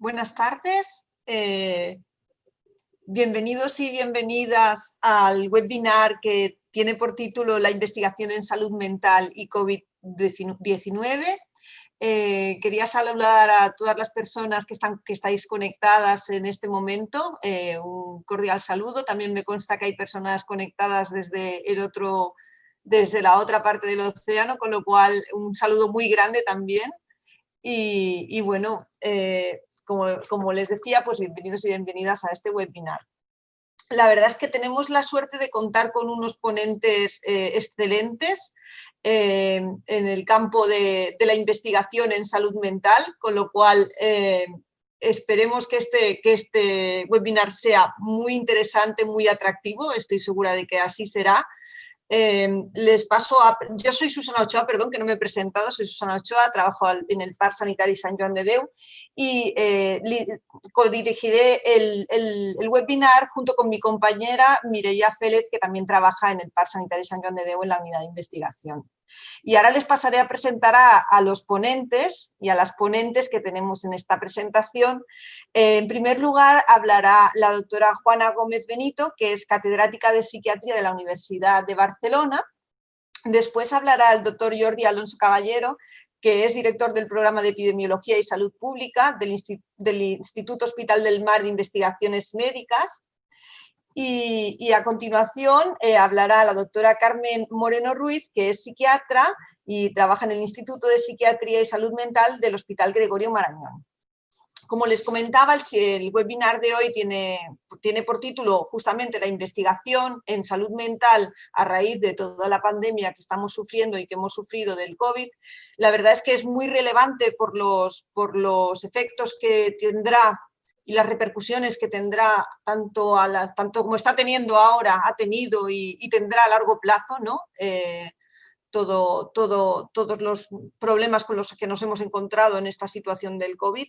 Buenas tardes. Eh, bienvenidos y bienvenidas al webinar que tiene por título La investigación en salud mental y COVID-19. Eh, quería saludar a todas las personas que, están, que estáis conectadas en este momento. Eh, un cordial saludo. También me consta que hay personas conectadas desde, el otro, desde la otra parte del océano, con lo cual un saludo muy grande también. Y, bueno, como, les decía, pues bienvenidos y bienvenidas a este webinar. La verdad es que tenemos la suerte de contar con unos ponentes eh, excelentes eh, en el campo de, la investigación en salud mental, con lo cual eh, esperemos que este, que este webinar sea muy interesante, muy atractivo, estoy segura de que así será. Em, les paso a... Yo soy Susana Ochoa, perdón, que no me he presentado, soy Susana Ochoa, trabajo en el Parc Sanitari San Joan de Deu y eh, dirigiré el, el, webinar junto con mi compañera Mireia Félez, que también trabaja en el Parc Sanitari San Joan de Deu en la unidad de investigación. Y ahora les pasaré a presentar a, los ponentes y a las ponentes que tenemos en esta presentación. Eh, en primer lugar hablará la doctora Juana Gómez Benito, que es catedrática de psiquiatría de la Universidad de Barcelona. Después hablará el doctor Jordi Alonso Caballero, que es director del programa de Epidemiología y Salud Pública del, Instituto Hospital del Mar de Investigaciones Médicas. Y, a continuación eh, hablará la doctora Carmen Moreno Ruiz, que es psiquiatra y trabaja en el Instituto de Psiquiatría y Salud Mental del Hospital Gregorio Marañón. Como les comentaba, el, webinar de hoy tiene, tiene por título justamente la investigación en salud mental a raíz de toda la pandemia que estamos sufriendo y que hemos sufrido del COVID. La verdad es que es muy relevante por los, por los efectos que tendrá y las repercusiones que tendrá tanto, tanto como está teniendo ahora, ha tenido y, tendrá a largo plazo, ¿no? Eh, todo, todo, todos los problemas con los que nos hemos encontrado en esta situación del COVID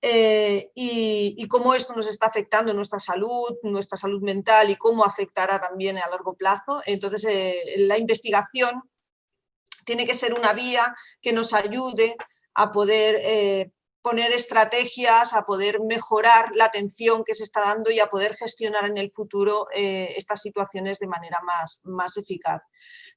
eh, y, cómo esto nos está afectando nuestra salud, nuestra salud mental y cómo afectará también a largo plazo. Entonces, eh, la investigación tiene que ser una vía que nos ayude a poder poner estrategias, a poder mejorar la atención que se está dando y a poder gestionar en el futuro eh, estas situaciones de manera más, más eficaz.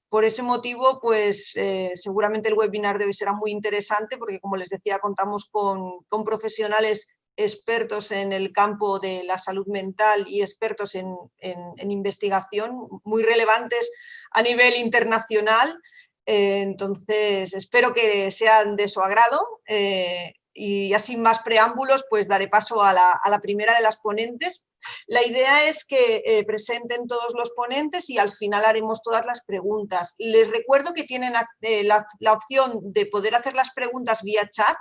Por ese motivo, pues eh, seguramente el webinar de hoy será muy interesante porque, como les decía, contamos con, profesionales expertos en el campo de la salud mental y expertos en, investigación muy relevantes a nivel internacional. Eh, entonces, espero que sean de su agrado y así más preámbulos, pues daré paso a la, primera de las ponentes. La idea es que eh, presenten todos los ponentes y al final haremos todas las preguntas. Les recuerdo que tienen eh, la, opción de poder hacer las preguntas vía chat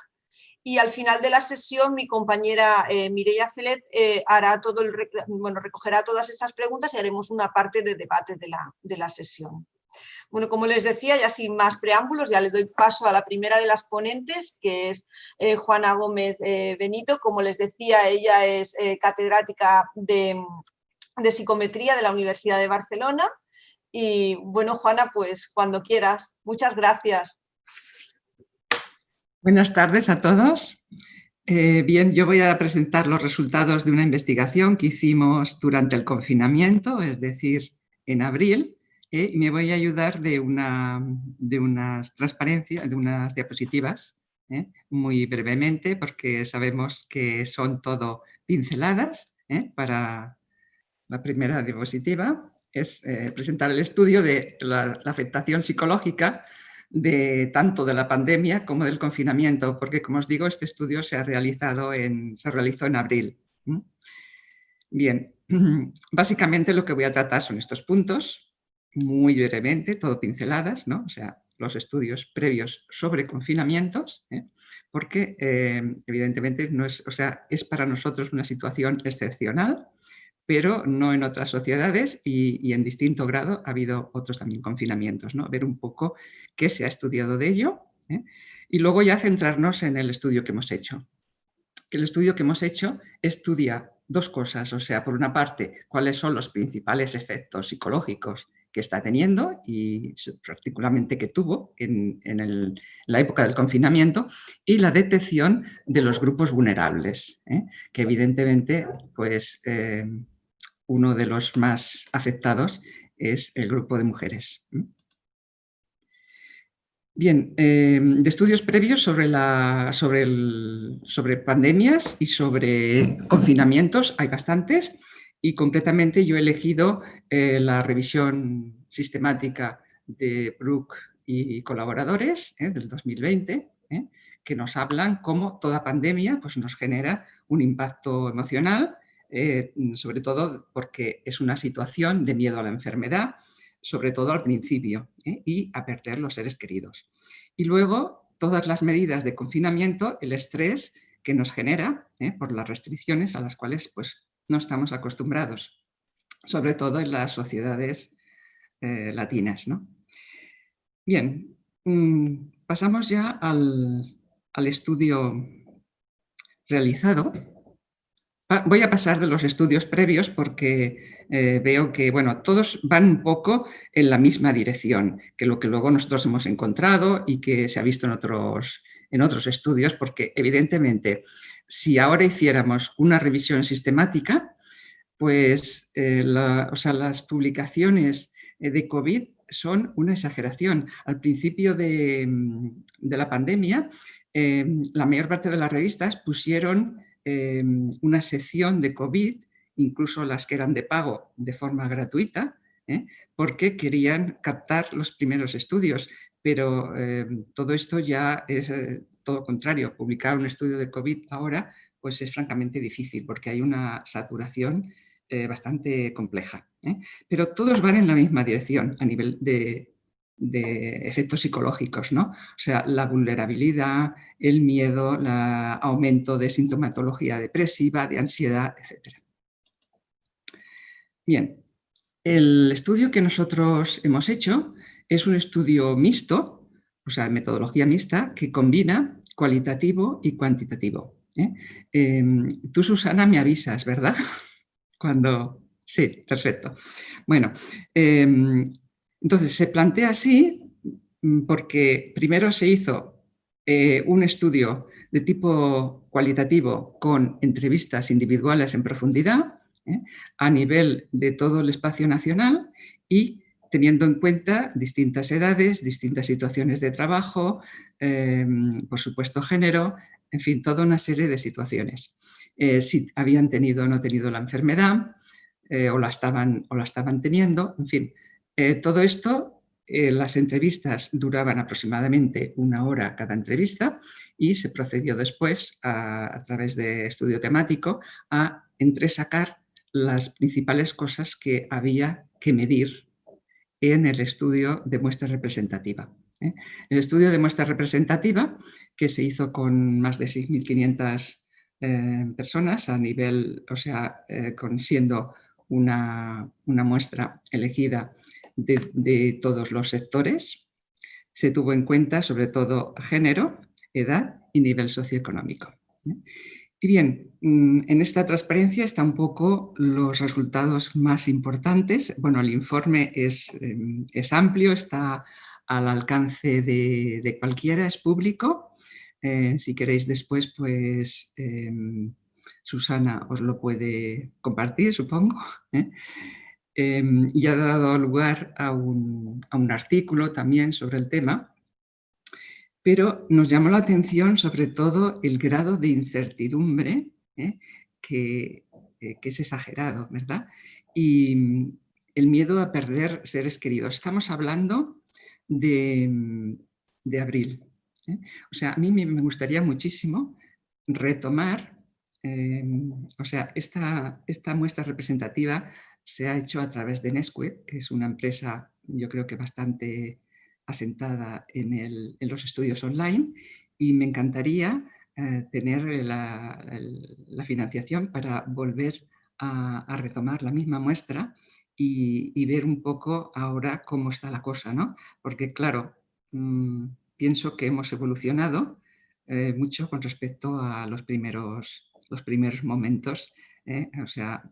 y al final de la sesión mi compañera eh, Mireia Felet eh, hará todo el, bueno, recogerá todas estas preguntas y haremos una parte de debate de la, de la sesión. Bueno, como les decía, ya sin más preámbulos, ya le doy paso a la primera de las ponentes, que es eh, Juana Gómez eh, Benito. Como les decía, ella es eh, catedrática de, de, psicometría de la Universidad de Barcelona. Y bueno, Juana, pues cuando quieras. Muchas gracias. Buenas tardes a todos. bien, yo voy a presentar los resultados de una investigación que hicimos durante el confinamiento, es decir, en abril, ¿eh? me voy a ayudar de, una, de unas transparencias, de unas diapositivas, ¿eh? muy brevemente, porque sabemos que son todo pinceladas. ¿eh? Para la primera diapositiva es presentar el estudio de la, afectación psicológica de tanto de la pandemia como del confinamiento, porque como os digo, este estudio se ha realizado en, se realizó en abril. Bien, básicamente lo que voy a tratar son estos puntos, muy brevemente, todo pinceladas, ¿no? o sea, los estudios previos sobre confinamientos, ¿eh? porque eh, evidentemente no es, o sea, es para nosotros una situación excepcional, pero no en otras sociedades y, en distinto grado ha habido otros también confinamientos, ¿no? ver un poco qué se ha estudiado de ello ¿eh? y luego ya centrarnos en el estudio que hemos hecho. Que el estudio que hemos hecho estudia dos cosas, o sea, por una parte, cuáles son los principales efectos psicológicos que está teniendo y particularmente que tuvo en, la época del confinamiento y la detección de los grupos vulnerables, ¿eh? que evidentemente pues, eh, uno de los más afectados es el grupo de mujeres. Bien, eh, de estudios previos sobre, la, sobre, sobre pandemias y sobre confinamientos hay bastantes y concretamente yo he elegido eh, la revisión sistemática de Brook y colaboradores eh, del 2020, que nos hablan cómo toda pandemia pues, nos genera un impacto emocional, sobre todo porque es una situación de miedo a la enfermedad, sobre todo al principio, ¿eh? y a perder los seres queridos. Y luego, todas las medidas de confinamiento, el estrés que nos genera ¿eh? por las restricciones a las cuales pues, no estamos acostumbrados, sobre todo en las sociedades eh, latinas. ¿no? Bien, mm, pasamos ya al, al estudio realizado Voy a pasar de los estudios previos porque eh, veo que bueno, todos van un poco en la misma dirección que lo que luego nosotros hemos encontrado y que se ha visto en otros, en otros estudios, porque evidentemente si ahora hiciéramos una revisión sistemática, pues eh, o sea, las publicaciones eh, de COVID son una exageración. Al principio de, de la pandemia, la mayor parte de las revistas pusieron una sección de COVID, incluso las que eran de pago de forma gratuita, ¿eh? porque querían captar los primeros estudios. Pero todo esto ya es eh, todo contrario. Publicar un estudio de COVID ahora pues es francamente difícil porque hay una saturación eh, bastante compleja. Pero todos van en la misma dirección a nivel de, de efectos psicológicos, ¿no? O sea, la vulnerabilidad, el miedo, el aumento de sintomatología depresiva, de ansiedad, etc. Bien, el estudio que nosotros hemos hecho es un estudio mixto, o sea, metodología mixta, que combina cualitativo y cuantitativo. ¿eh? Em, tú, Susana, me avisas, ¿verdad? Cuando... Sí, perfecto. Bueno, em, entonces, se plantea así mm, porque primero se hizo eh, un estudio de tipo cualitativo con entrevistas individuales en profundidad ¿eh? a nivel de todo el espacio nacional y teniendo en cuenta distintas edades, distintas situaciones de trabajo, em, por supuesto género, en fin, toda una serie de situaciones. Eh, si habían tenido o no tenido la enfermedad o, la estaban, o la estaban teniendo, en fin, eh, todo esto, eh, las entrevistas duraban aproximadamente una hora cada entrevista y se procedió después, a, través de estudio temático, a entresacar las principales cosas que había que medir en el estudio de muestra representativa. ¿eh? El estudio de muestra representativa, que se hizo con más de 6.500 personas a nivel, o sea, con, siendo una, una, muestra elegida de, todos los sectores. Se tuvo en cuenta sobre todo género, edad y nivel socioeconómico. Y bien, mm, en esta transparencia están un poco los resultados más importantes. Bueno, el informe es, em, es amplio, está al alcance de, cualquiera, es público. Eh, si queréis después, pues em, Susana os lo puede compartir, supongo. ¿eh? Em, y ha dado lugar a un, artículo también sobre el tema, pero nos llamó la atención sobre todo el grado de incertidumbre ¿eh? que, eh, que, es exagerado, ¿verdad? Y el miedo a perder seres queridos. Estamos hablando de, mm, abril. ¿eh? O sea, a mí me gustaría muchísimo retomar o sea, esta, esta muestra representativa se ha hecho a través de Nesquik, que es una empresa yo creo que bastante asentada en, los estudios online y me encantaría eh, tener la, financiación para volver a, retomar la misma muestra y, ver un poco ahora cómo está la cosa, ¿no? Porque claro, mm, pienso que hemos evolucionado eh, mucho con respecto a los primeros, los primeros momentos, ¿eh? o sea,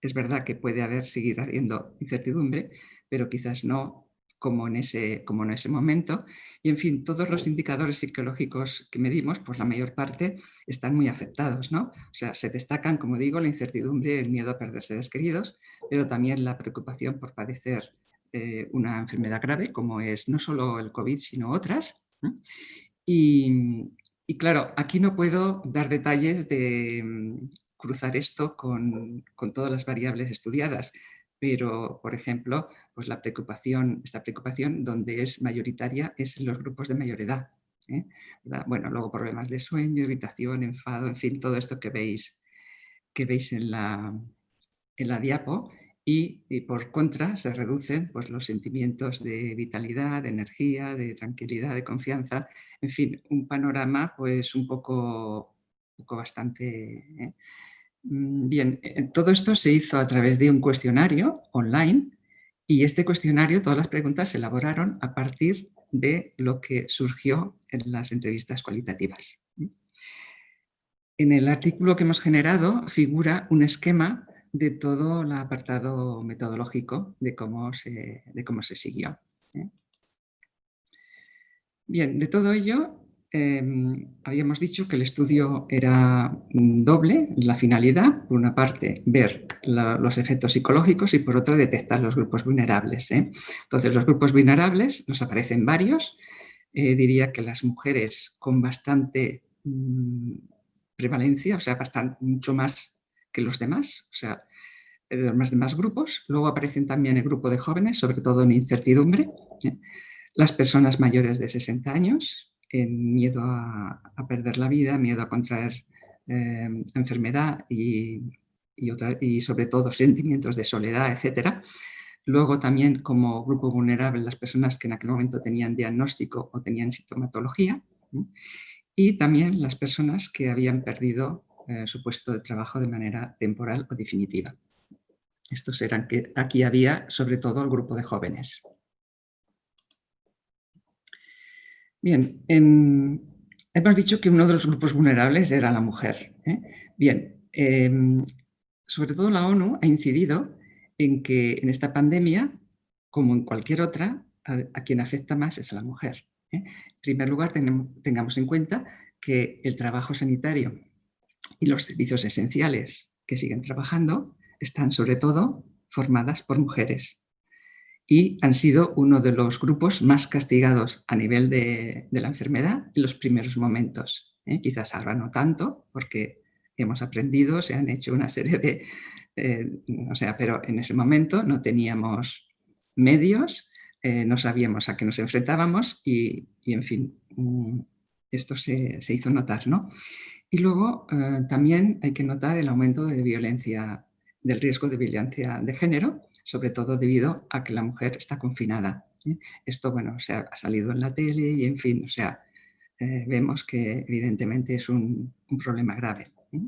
es verdad que puede haber, seguir habiendo incertidumbre, pero quizás no como en, ese, como en ese momento. Y en fin, todos los indicadores psicológicos que medimos, pues la mayor parte están muy afectados. ¿no? O sea, se destacan, como digo, la incertidumbre, el miedo a perder seres queridos, pero también la preocupación por padecer eh, una enfermedad grave, como es no solo el COVID, sino otras. Y, y, claro, aquí no puedo dar detalles de mm, cruzar esto con, con todas las variables estudiadas, pero, por ejemplo, pues la preocupación, esta preocupación donde es mayoritaria es en los grupos de mayor edad. ¿eh? Bueno, luego problemas de sueño, irritación, enfado, en fin, todo esto que veis, que veis en, la, en la diapo y, por contra se reducen pues, los sentimientos de vitalidad, de energía, de tranquilidad, de confianza, en fin, un panorama pues un poco, poco bastante... ¿eh? Mm, bien, eh, todo esto se hizo a través de un cuestionario online y este cuestionario, todas las preguntas se elaboraron a partir de lo que surgió en las entrevistas cualitativas. En el artículo que hemos generado figura un esquema de todo el apartado metodológico de cómo se, de cómo se siguió. ¿eh? Bien, de todo ello Em, habíamos dicho que el estudio era mm, doble, la finalidad, por una parte ver los efectos psicológicos y por otra detectar los grupos vulnerables. ¿eh? Entonces los grupos vulnerables nos aparecen varios, eh, diría que las mujeres con bastante mm, prevalencia, o sea, bastante, mucho más que los demás, o sea, los demás grupos. Luego aparecen también el grupo de jóvenes, sobre todo en incertidumbre, ¿eh? las personas mayores de 60 años, en miedo a, perder la vida, miedo a contraer eh, enfermedad y, sobre todo sentimientos de soledad, etc. Luego también como grupo vulnerable las personas que en aquel momento tenían diagnóstico o tenían sintomatología y también las personas que habían perdido eh, su puesto de trabajo de manera temporal o definitiva. Estos eran que aquí había sobre todo el grupo de jóvenes. Bien, hemos dicho que uno de los grupos vulnerables era la mujer. ¿eh? Bien, em, sobre todo la ONU ha incidido en que en esta pandemia, como en cualquier otra, a, quien afecta más es a la mujer. ¿eh? En primer lugar, tengamos en cuenta que el trabajo sanitario y los servicios esenciales que siguen trabajando están sobre todo formadas por mujeres y han sido uno de los grupos más castigados a nivel de, la enfermedad en los primeros momentos. ¿eh? Quizás ahora no tanto, porque hemos aprendido, se han hecho una serie de... o sea, pero en ese momento no teníamos medios, eh, no sabíamos a qué nos enfrentábamos y, en fin, mm, esto se, hizo notar. ¿no? Y luego eh, también hay que notar el aumento de violencia, del riesgo de violencia de género, sobre todo debido a que la mujer está confinada. ¿eh? Esto, bueno, se ha salido en la tele y, en fin, o sea, eh, vemos que evidentemente es un, problema grave. ¿eh?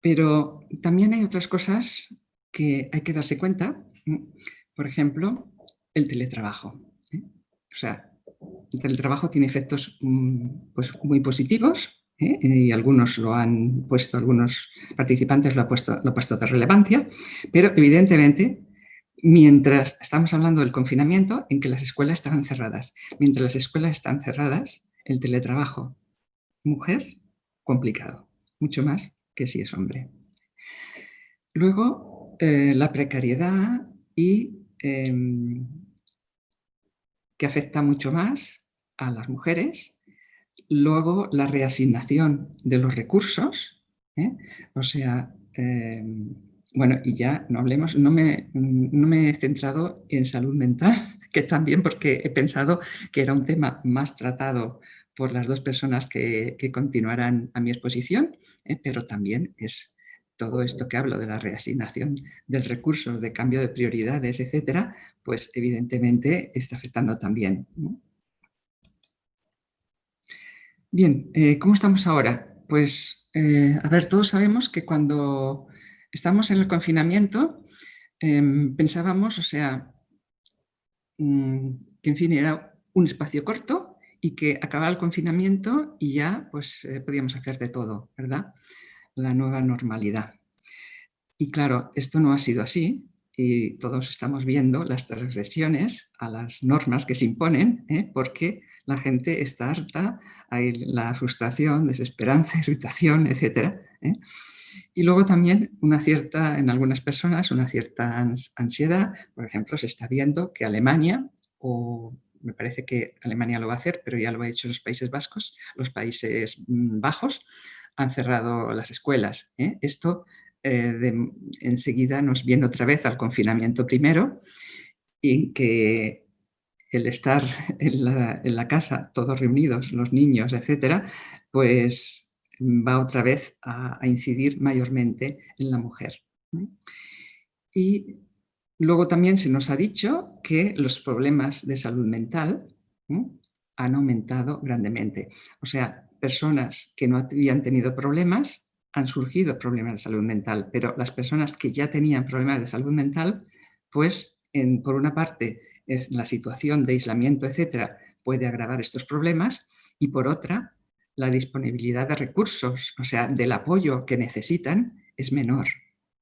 Pero también hay otras cosas que hay que darse cuenta. Por ejemplo, el teletrabajo. O sea, el teletrabajo tiene efectos mm, pues, muy positivos, ¿eh? y algunos lo han puesto, algunos participantes lo han puesto, lo puesto de relevancia, pero evidentemente mientras estamos hablando del confinamiento en que las escuelas estaban cerradas, mientras las escuelas están cerradas, el teletrabajo mujer, complicado, mucho más que si es hombre. Luego, eh, la precariedad y em, que afecta mucho más a las mujeres Luego, la reasignación de los recursos, ¿eh? o sea, em, bueno, y ya no hablemos, no me, no me he centrado en salud mental, que también porque he pensado que era un tema más tratado por las dos personas que, continuarán a mi exposición, ¿eh? pero también es todo esto que hablo de la reasignación del recurso, de cambio de prioridades, etcétera, pues evidentemente está afectando también. Bien, eh, ¿cómo estamos ahora? Pues, eh, a ver, todos sabemos que cuando estamos en el confinamiento em, pensábamos, o sea, mm, que en fin era un espacio corto y que acababa el confinamiento y ya pues eh, podíamos hacer de todo, ¿verdad? La nueva normalidad. Y claro, esto no ha sido así y todos estamos viendo las transgresiones a las normas que se imponen porque la gente está harta, hay la frustración, desesperanza, irritación, etc. ¿eh? Y luego también una cierta, en algunas personas, una cierta ansiedad. Por ejemplo, se está viendo que Alemania, o me parece que Alemania lo va a hacer, pero ya lo ha hecho los Países Vascos, los Países mm, Bajos, han cerrado las escuelas. ¿eh? Esto eh, enseguida nos viene otra vez al confinamiento primero y que el estar en la, casa todos reunidos, los niños, etcétera, pues va otra vez a, incidir mayormente en la mujer. Y luego también se nos ha dicho que los problemas de salud mental han aumentado grandemente. O sea, personas que no habían tenido problemas, han surgido problemas de salud mental, pero las personas que ya tenían problemas de salud mental, pues por una parte es la situación de aislamiento, etcétera, puede agravar estos problemas y por otra la disponibilidad de recursos, o sea, del apoyo que necesitan es menor.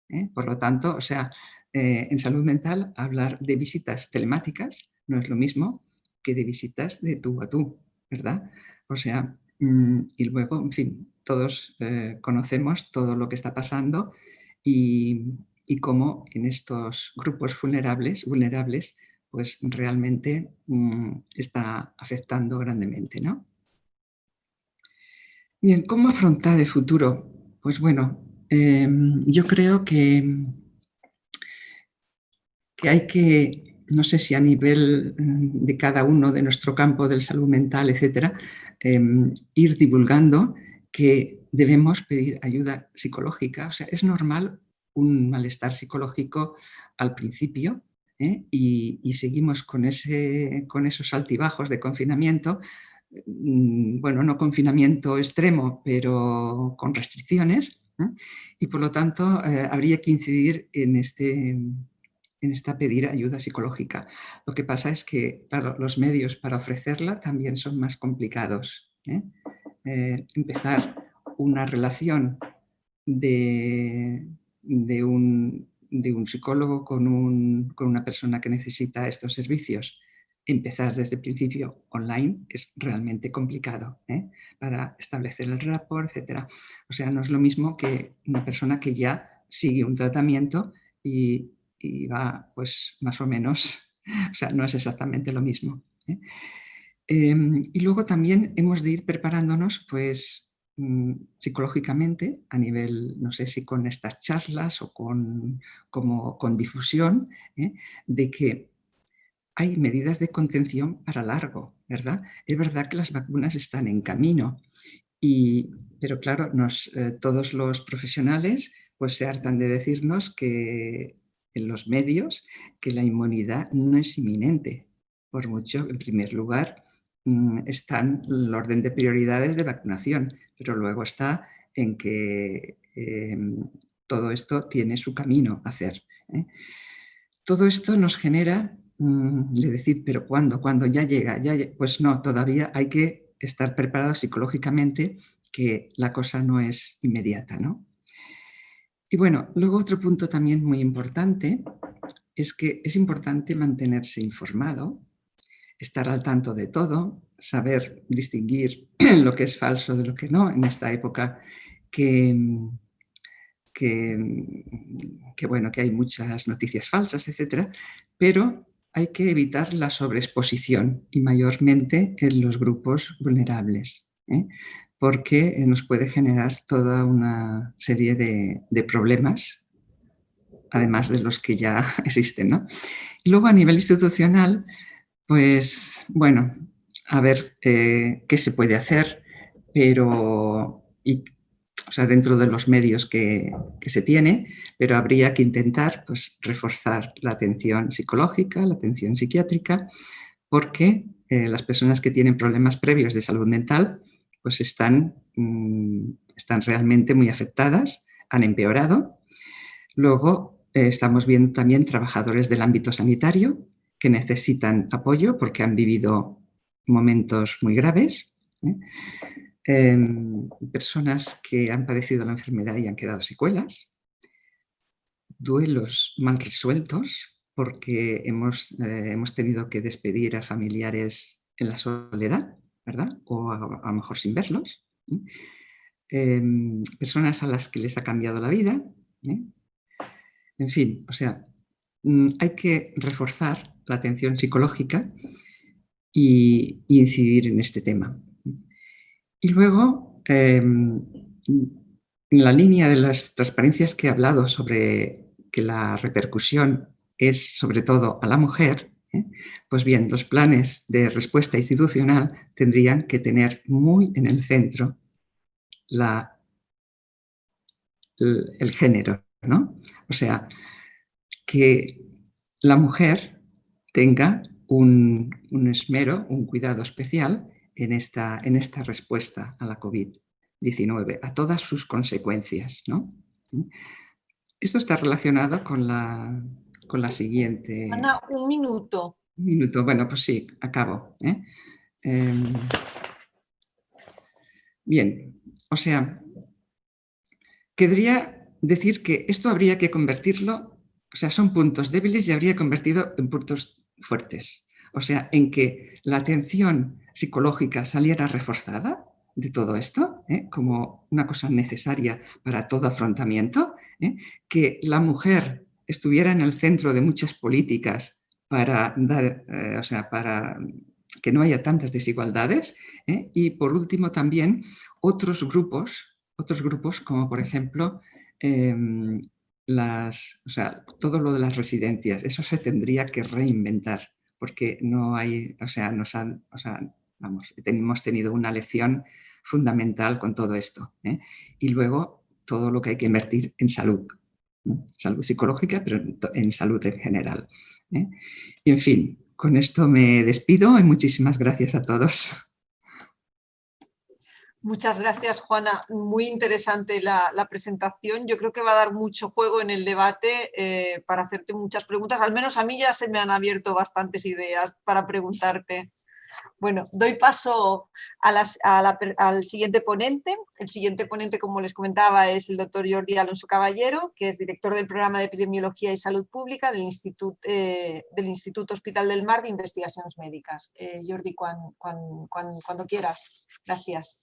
¿eh? Por lo tanto, o sea, eh, en salud mental hablar de visitas telemáticas no es lo mismo que de visitas de tú a tú, ¿verdad? O sea, mm, y luego, en fin, todos eh, conocemos todo lo que está pasando y, y, cómo en estos grupos vulnerables, vulnerables pues realmente mm, está afectando grandemente, ¿no? Bien, ¿cómo afrontar el futuro? Pues bueno, em, yo creo que, que hay que, no sé si a nivel mm, de cada uno de nuestro campo del salud mental, etcétera, em, ir divulgando que debemos pedir ayuda psicológica. O sea, es normal un malestar psicológico al principio ¿eh? y, seguimos con, ese, con esos altibajos de confinamiento Mm, bueno, no confinamiento extremo, pero con restricciones, y por lo tanto eh, habría que incidir en, este, en esta pedir ayuda psicológica. Lo que pasa es que, los medios para ofrecerla también son más complicados. ¿eh? Eh, empezar una relación de, de, un, de un, psicólogo con, un, con una persona que necesita estos servicios empezar desde el principio online es realmente complicado ¿eh? para establecer el rapport, etc. O sea, no es lo mismo que una persona que ya sigue un tratamiento y, va pues más o menos, o sea, no es exactamente lo mismo. ¿eh? Em, y luego también hemos de ir preparándonos pues mm, psicológicamente a nivel, no sé si con estas charlas o con, como, con difusión, ¿eh? de que hay medidas de contención para largo, ¿verdad? Es verdad que las vacunas están en camino, y, pero claro, nos, eh, todos los profesionales pues se hartan de decirnos que en los medios que la inmunidad no es inminente. Por mucho, en primer lugar, están el orden de prioridades de vacunación, pero luego está en que em, todo esto tiene su camino a hacer. ¿eh? Todo esto nos genera Mm, de decir, pero ¿cuándo? ¿Cuándo ya llega? Ya, pues no, todavía hay que estar preparado psicológicamente que la cosa no es inmediata. ¿no? Y bueno, luego otro punto también muy importante es que es importante mantenerse informado, estar al tanto de todo, saber distinguir lo que es falso de lo que no en esta época que, que, bueno, que hay muchas noticias falsas, etcétera, pero hay que evitar la sobreexposición y mayormente en los grupos vulnerables, ¿eh? porque nos puede generar toda una serie de, problemas, además de los que ya existen. Y luego a nivel institucional, pues bueno, a ver eh, qué se puede hacer, pero o sea, dentro de los medios que, se tiene, pero habría que intentar pues, reforzar la atención psicológica, la atención psiquiátrica, porque eh, las personas que tienen problemas previos de salud mental pues están, mm, están realmente muy afectadas, han empeorado. Luego eh, estamos viendo también trabajadores del ámbito sanitario que necesitan apoyo porque han vivido momentos muy graves. ¿eh? Em, personas que han padecido la enfermedad y han quedado secuelas, duelos mal resueltos porque hemos, eh, hemos tenido que despedir a familiares en la soledad, ¿verdad? O a, lo mejor sin verlos. Em, personas a las que les ha cambiado la vida. ¿eh? En fin, o sea, mm, hay que reforzar la atención psicológica y, incidir en este tema. Y luego, em, en la línea de las transparencias que he hablado sobre que la repercusión es sobre todo a la mujer, ¿eh? pues bien, los planes de respuesta institucional tendrían que tener muy en el centro la, el, género, ¿no? O sea, que la mujer tenga un, esmero, un cuidado especial en esta, en esta respuesta a la COVID-19, a todas sus consecuencias. ¿no? Esto está relacionado con la, con la siguiente... Ana, un minuto. Un minuto, bueno, pues sí, acabo. ¿eh? Em, bien, o sea, querría decir que esto habría que convertirlo, o sea, son puntos débiles y habría convertido en puntos fuertes. O sea, en que la atención psicológica saliera reforzada de todo esto, ¿eh? como una cosa necesaria para todo afrontamiento, ¿eh? que la mujer estuviera en el centro de muchas políticas para dar, eh, o sea, para que no haya tantas desigualdades y por último también otros grupos, otros grupos como por ejemplo em, las, o sea, todo lo de las residencias, eso se tendría que reinventar, porque no hay, o sea, nos han, o sea, vamos, hemos tenido una lección fundamental con todo esto. ¿eh? Y luego todo lo que hay que invertir en salud, salud psicológica, pero en salud en general. ¿eh? Y en fin, con esto me despido y muchísimas gracias a todos. Muchas gracias, Juana. Muy interesante la, presentación. Yo creo que va a dar mucho juego en el debate eh, para hacerte muchas preguntas. Al menos a mí ya se me han abierto bastantes ideas para preguntarte. Bueno, doy paso al siguiente ponente. El siguiente ponente, como les comentaba, es el doctor Jordi Alonso Caballero, que es director del programa de Epidemiología y Salud Pública del Instituto, eh, Instituto Hospital del Mar de Investigaciones Médicas. Eh, Jordi, cuando quieras. Gracias.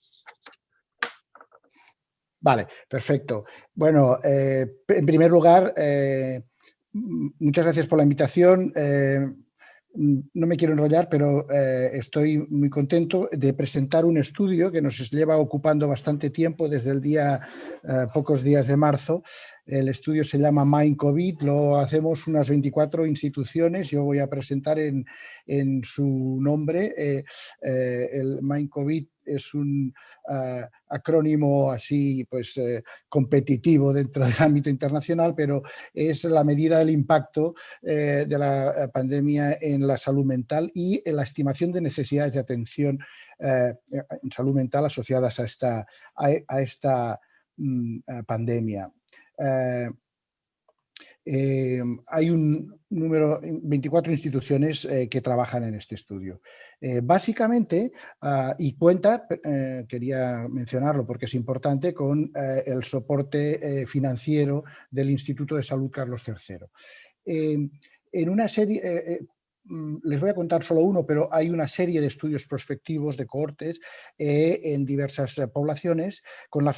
Vale, perfecto. Bueno, eh, en primer lugar, eh, muchas gracias por la invitación. Eh, no me quiero enrollar, pero estoy muy contento de presentar un estudio que nos lleva ocupando bastante tiempo desde el día, pocos días de marzo. El estudio se llama Mind COVID, lo hacemos unas 24 instituciones, yo voy a presentar en, en su nombre el Mind COVID es un eh, acrónimo así pues eh, competitivo dentro del ámbito internacional, pero es la medida del impacto eh, de la pandemia en la salud mental y en la estimación de necesidades de atención en salud mental asociadas a esta, a, esta mm, pandemia. Hay un número, 24 instituciones que trabajan en este estudio. Eh, básicamente, ah, y cuenta, eh, quería mencionarlo porque es importante, con eh, el soporte financiero del Instituto de Salud Carlos III. en una serie, les voy a contar solo uno, pero hay una serie de estudios prospectivos de cohortes eh, en diversas eh, poblaciones con la,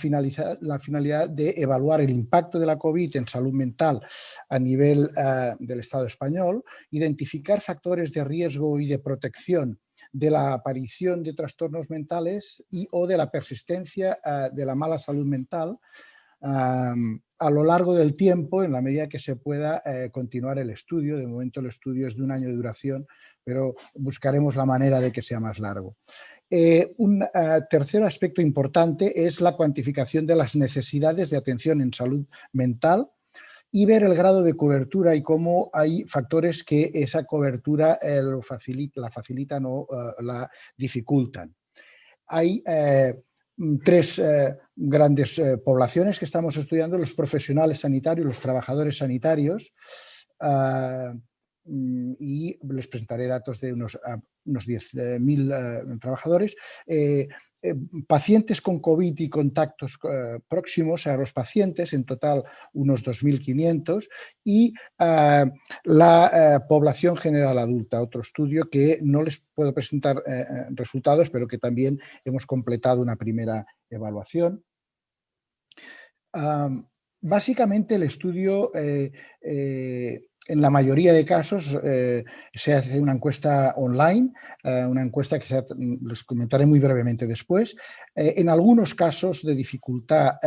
la, finalidad de evaluar el impacto de la COVID en salud mental a nivel eh, del Estado español, identificar factores de riesgo y de protección de la aparición de trastornos mentales y o de la persistencia de la mala salud mental a lo largo del tiempo, en la medida que se pueda eh, continuar el estudio. De momento el estudio es de un año de duración, pero buscaremos la manera de que sea más largo. Eh, un eh, tercer aspecto importante es la cuantificación de las necesidades de atención en salud mental y ver el grado de cobertura y cómo hay factores que esa cobertura la facilitan o la dificultan. Hay tres eh, grandes eh, poblaciones que estamos estudiando, los profesionales sanitarios, los trabajadores sanitarios, ah, mm, y les presentaré datos de unos, ah, unos 10.000 eh, trabajadores, pacientes con COVID y contactos eh, próximos a los pacientes, en total unos 2.500, y la población general adulta, otro estudio que no les puedo presentar resultados, pero que también hemos completado una primera evaluación. básicamente el estudio en la mayoría de casos eh, se hace una encuesta online, eh, una encuesta que les comentaré muy brevemente después. Eh, en algunos casos de dificultad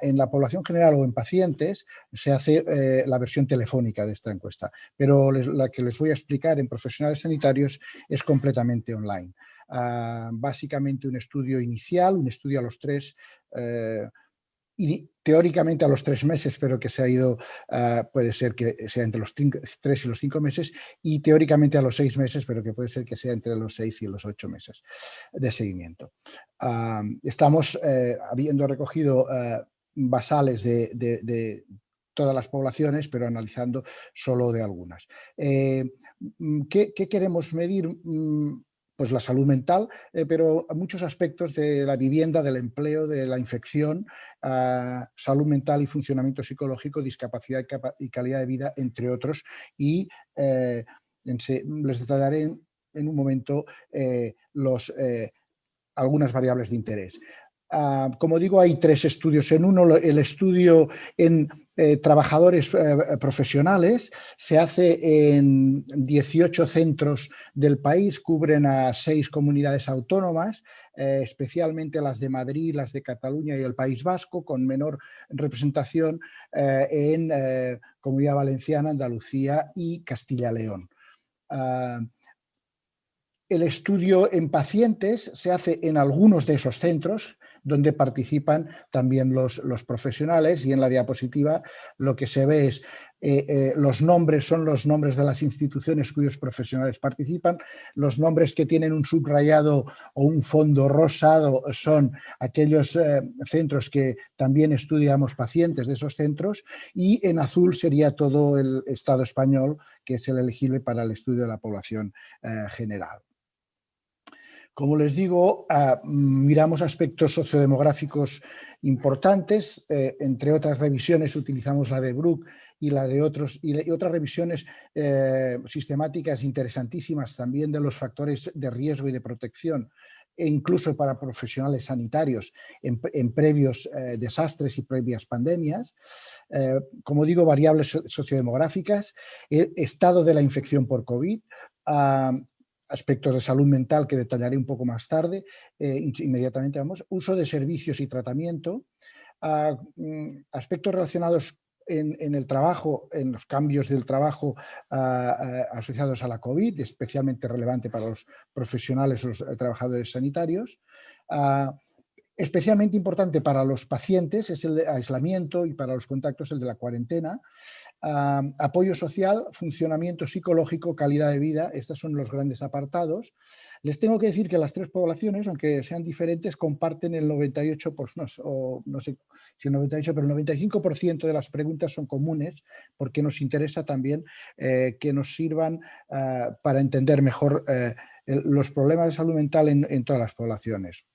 en la población general o en pacientes se hace la versión telefónica de esta encuesta, pero la que les voy a explicar en profesionales sanitarios es completamente online. Ah, básicamente un estudio inicial, un estudio a los tres y teóricamente a los tres meses, pero que se ha ido, ah, puede ser que sea entre los tres y los cinco meses, y teóricamente a los seis meses, pero que puede ser que sea entre los seis y los ocho meses de seguimiento. Estamos eh, habiendo recogido ah, basales de, todas las poblaciones, pero analizando solo de algunas. Eh, ¿qué, ¿qué, queremos medir? Pues la salud mental, eh, pero muchos aspectos de la vivienda, del empleo, de la infección, salud mental y funcionamiento psicológico, discapacidad y calidad de vida, entre otros. Y eh, les detallaré en, un momento eh, algunas variables de interés. Ah, como digo, hay tres estudios en uno. El estudio en eh, trabajadores eh, profesionales se hace en 18 centros del país, cubren a seis comunidades autónomas, eh, especialmente las de Madrid, las de Cataluña y el País Vasco, con menor representación en Comunidad Valenciana, Andalucía y Castilla-León. Ah, el estudio en pacientes se hace en algunos de esos centros, donde participan también los, profesionales y en la diapositiva lo que se ve es eh, eh, los nombres son los nombres de las instituciones cuyos profesionales participan, los nombres que tienen un subrayado o un fondo rosado son aquellos eh, centros que también estudiamos pacientes de esos centros y en azul sería todo el Estado español que es el elegible para el estudio de la población general. Como les digo, ah, miramos aspectos sociodemográficos importantes, eh, entre otras revisiones utilizamos la de Brook y la de otros y, otras revisiones eh, sistemáticas interesantísimas también de los factores de riesgo y de protección e incluso para profesionales sanitarios en, previos eh, desastres y previas pandemias. como digo, variables sociodemográficas, estado de la infección por COVID, ah, aspectos de salud mental que detallaré un poco más tarde, eh, inmediatamente vamos, uso de servicios y tratamiento, mm, aspectos relacionados en, el trabajo, en los cambios del trabajo asociados a la COVID, especialmente relevante para los profesionales o los eh, trabajadores sanitarios, Especialmente importante para los pacientes es el de aislamiento y para los contactos el de la cuarentena. Apoyo social, funcionamiento psicológico, calidad de vida, estos son los grandes apartados. Les tengo que decir que las tres poblaciones, aunque sean diferentes, comparten el 98%, por, no, o no sé si el 98%, pero el 95% de las preguntas son comunes porque nos interesa también eh, que nos sirvan ah, para entender mejor eh, los problemas de salud mental en todas las poblaciones.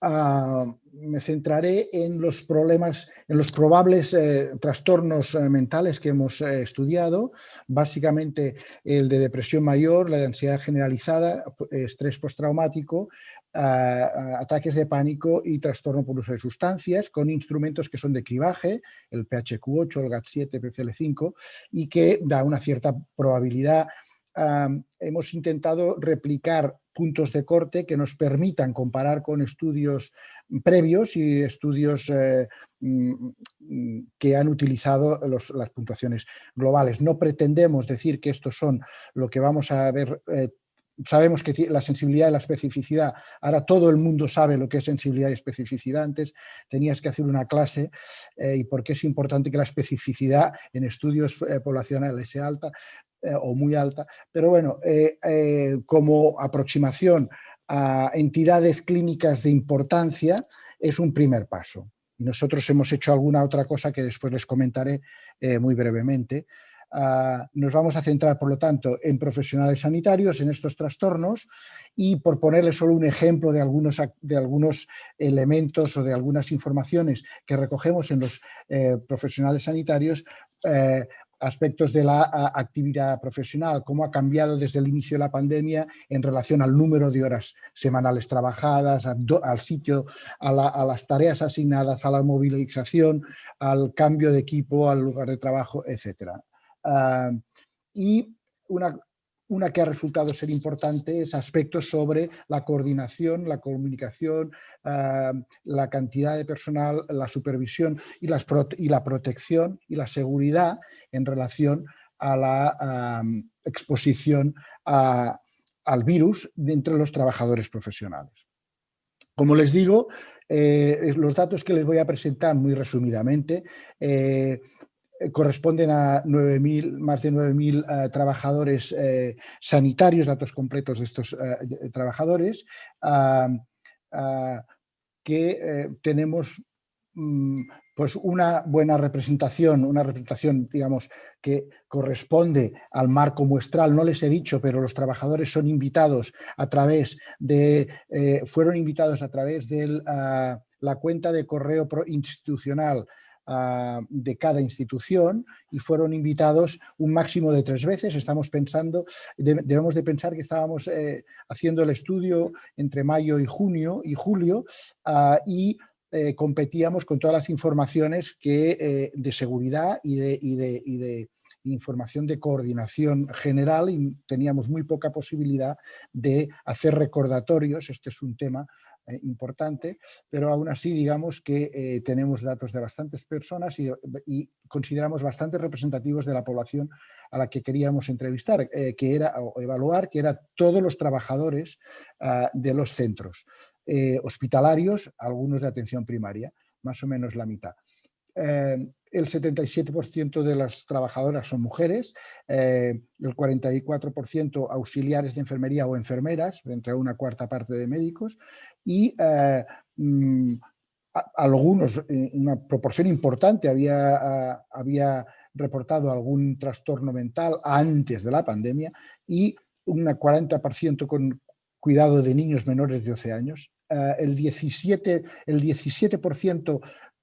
Ah, me centraré en los problemas, en los probables eh, trastornos eh, mentales que hemos eh, estudiado, básicamente el de depresión mayor, la de ansiedad generalizada, estrés postraumático, ah, ataques de pánico y trastorno por uso de sustancias, con instrumentos que son de cribaje, el PHQ8, el GAT7, PCL5, y que da una cierta probabilidad. Hemos intentado replicar puntos de corte que nos permitan comparar con estudios previos y estudios eh, mm, que han utilizado las puntuaciones globales. No pretendemos decir que estos son lo que vamos a ver eh, sabemos que la sensibilidad y la especificidad, ahora todo el mundo sabe lo que es sensibilidad y especificidad, antes tenías que hacer una clase eh, y por qué es importante que la especificidad en estudios poblacionales sea alta, eh, o muy alta, pero bueno, eh, eh, como aproximación a entidades clínicas de importancia es un primer paso. Y nosotros hemos hecho alguna otra cosa que después les comentaré muy brevemente. Nos vamos a centrar, por lo tanto, en profesionales sanitarios, en estos trastornos, y por ponerle solo un ejemplo de algunos, de algunos elementos o de algunas informaciones que recogemos en los eh, profesionales sanitarios, eh, aspectos de la actividad profesional, cómo ha cambiado desde el inicio de la pandemia en relación al número de horas semanales trabajadas, al sitio, a, las tareas asignadas, a la movilización, al cambio de equipo, al lugar de trabajo, etc. Ah, y una, una que ha resultado ser importante es aspectos sobre la coordinación, la comunicación, ah, la cantidad de personal, la supervisión y, la protección y la seguridad en relación a la exposición al virus entre los trabajadores profesionales. Como les digo, eh, los datos que les voy a presentar muy resumidamente eh, corresponden a 9 más de 9.000 eh, trabajadores eh, sanitarios, datos completos de estos trabajadores, que tenemos mm, pues una buena representación, una representación, digamos, que corresponde al marco muestral. No les he dicho, pero los trabajadores son invitados a través de, fueron invitados a través de la cuenta de correo institucional Ah, de cada institución y fueron invitados un máximo de tres veces. Estamos pensando, debemos de pensar que estábamos eh, haciendo el estudio entre mayo y junio y julio ah, y eh, competíamos con todas las informaciones que, eh, de seguridad y de, y de, y de información de coordinación general y teníamos muy poca posibilidad de hacer recordatorios, este es un tema eh, importante, pero aún así digamos que eh, tenemos datos de bastantes personas y, consideramos bastante representativos de la población a la que queríamos entrevistar, eh, que era, o evaluar, que eran todos los trabajadores ah, de los centros hospitalarios, algunos de atención primaria, más o menos la mitad. El 77% de las trabajadoras son mujeres, el 44% auxiliares de enfermería o enfermeras, entre una cuarta parte de médicos, y eh, mm, algunos, eh, una proporción importante había, había reportado algún trastorno mental antes de la pandemia y un 40% con cuidado de niños menores de 12 años. Eh, el 17%, el 17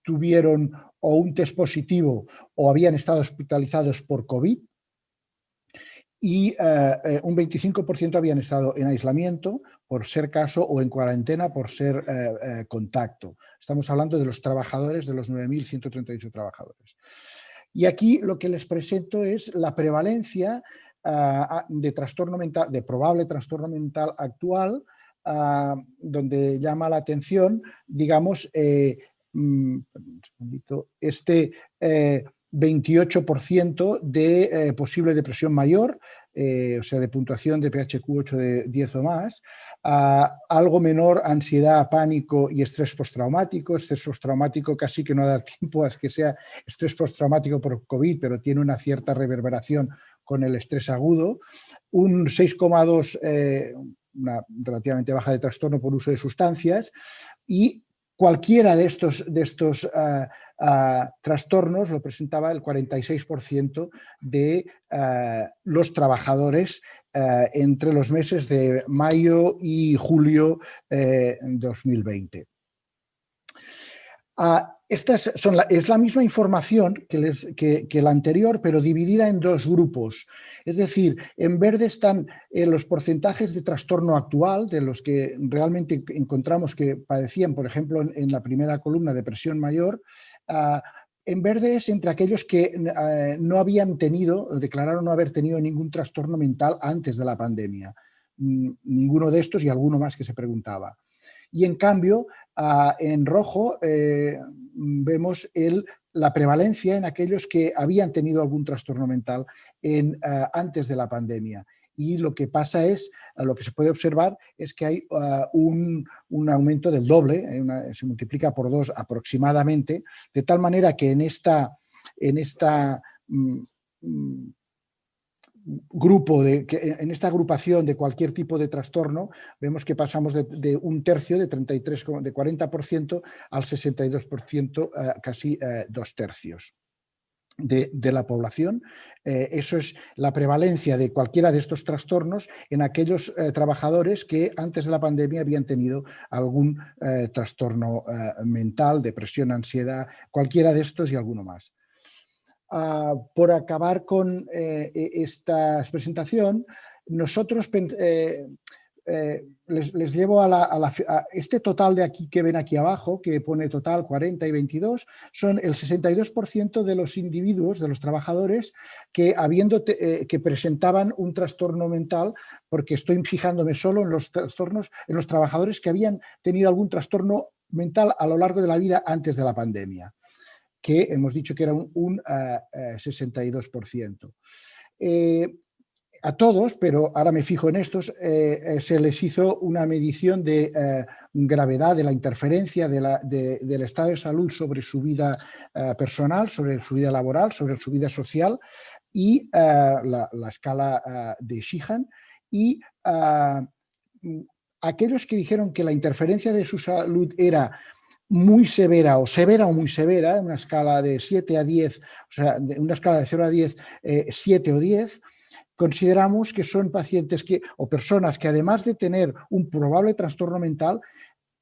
tuvieron o un test positivo o habían estado hospitalizados por COVID y eh, eh, un 25% habían estado en aislamiento por ser caso o en cuarentena por ser eh, contacto. Estamos hablando de los trabajadores, de los 9.138 trabajadores. Y aquí lo que les presento es la prevalencia de trastorno mental, de probable trastorno mental actual, donde llama la atención, digamos, mm, este 28% de eh, posible depresión mayor, eh, o sea, de puntuación de PHQ8 de 10 o más, algo menor ansiedad, pánico y estrés postraumático. Estrés postraumático casi que no da tiempo a que sea estrés postraumático por COVID, pero tiene una cierta reverberación con el estrés agudo. Un 6,2, eh, una relativamente baja de trastorno por uso de sustancias y cualquiera de estos, de estos trastornos lo presentaba el 46% de eh, los trabajadores eh, entre los meses de mayo y julio eh, 2020. Esta son es la misma información que, la anterior, pero dividida en dos grupos. Es decir, en verde están los porcentajes de trastorno actual, de los que realmente encontramos que padecían, por ejemplo, en, la primera columna, depresión mayor, ah, en verde es entre aquellos que ah, no habían tenido, declararon no haber tenido ningún trastorno mental antes de la pandemia. Mm, ninguno de estos y alguno más que se preguntaba. Y en cambio, ah, en rojo eh, vemos la prevalencia en aquellos que habían tenido algún trastorno mental en, ah, antes de la pandemia. Y lo que pasa es, ah, lo que se puede observar es que hay un, aumento del doble, se multiplica por dos aproximadamente, de tal manera que en esta, en esta mm, mm, grupo, de, en esta agrupación de cualquier tipo de trastorno, vemos que pasamos de, un tercio, de 33, de 40% al 62%, eh, casi eh, dos tercios. De, la población. Eh, eso es la prevalencia de cualquiera de estos trastornos en aquellos eh, trabajadores que antes de la pandemia habían tenido algún eh, trastorno mental, depresión, ansiedad, cualquiera de estos y alguno más. Ah, por acabar con e, esta presentación, nosotros eh, les, llevo a, este total de aquí que ven aquí abajo, que pone total 40 y 22, son el 62% de los individuos, de los trabajadores, que, habiendo eh, que presentaban un trastorno mental, porque estoy fijándome solo en los trastornos, en los trabajadores que habían tenido algún trastorno mental a lo largo de la vida antes de la pandemia, que hemos dicho que era un, 62% a todos, pero ahora me fijo en estos, eh, eh, se les hizo una medición de eh, gravedad de la interferencia del estado de salud sobre su vida personal, sobre su vida laboral, sobre su vida social y la, escala de Sheehan. Y aquellos que dijeron que la interferencia de su salud era muy severa o severa o muy severa, una escala de 7 a 10, o sea, una escala de 0 a 10, 7 o 10, consideramos que son pacientes que, o personas que además de tener un probable trastorno mental,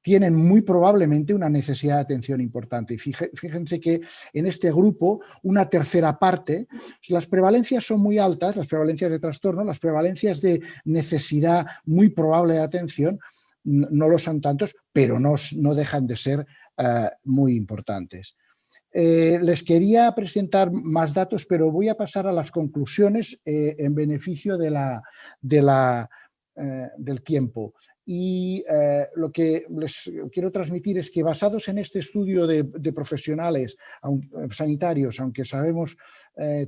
tienen muy probablemente una necesidad de atención importante. Y fíjense que en este grupo, una tercera parte, las prevalencias son muy altas, las prevalencias de trastorno, las prevalencias de necesidad muy probable de atención, no lo son tantos, pero no, no dejan de ser eh, muy importantes. Eh, les quería presentar más datos, pero voy a pasar a las conclusiones eh, en beneficio de la, eh, del tiempo. Y lo que les quiero transmitir es que basados en este estudio de, profesionales sanitarios, aunque sabemos,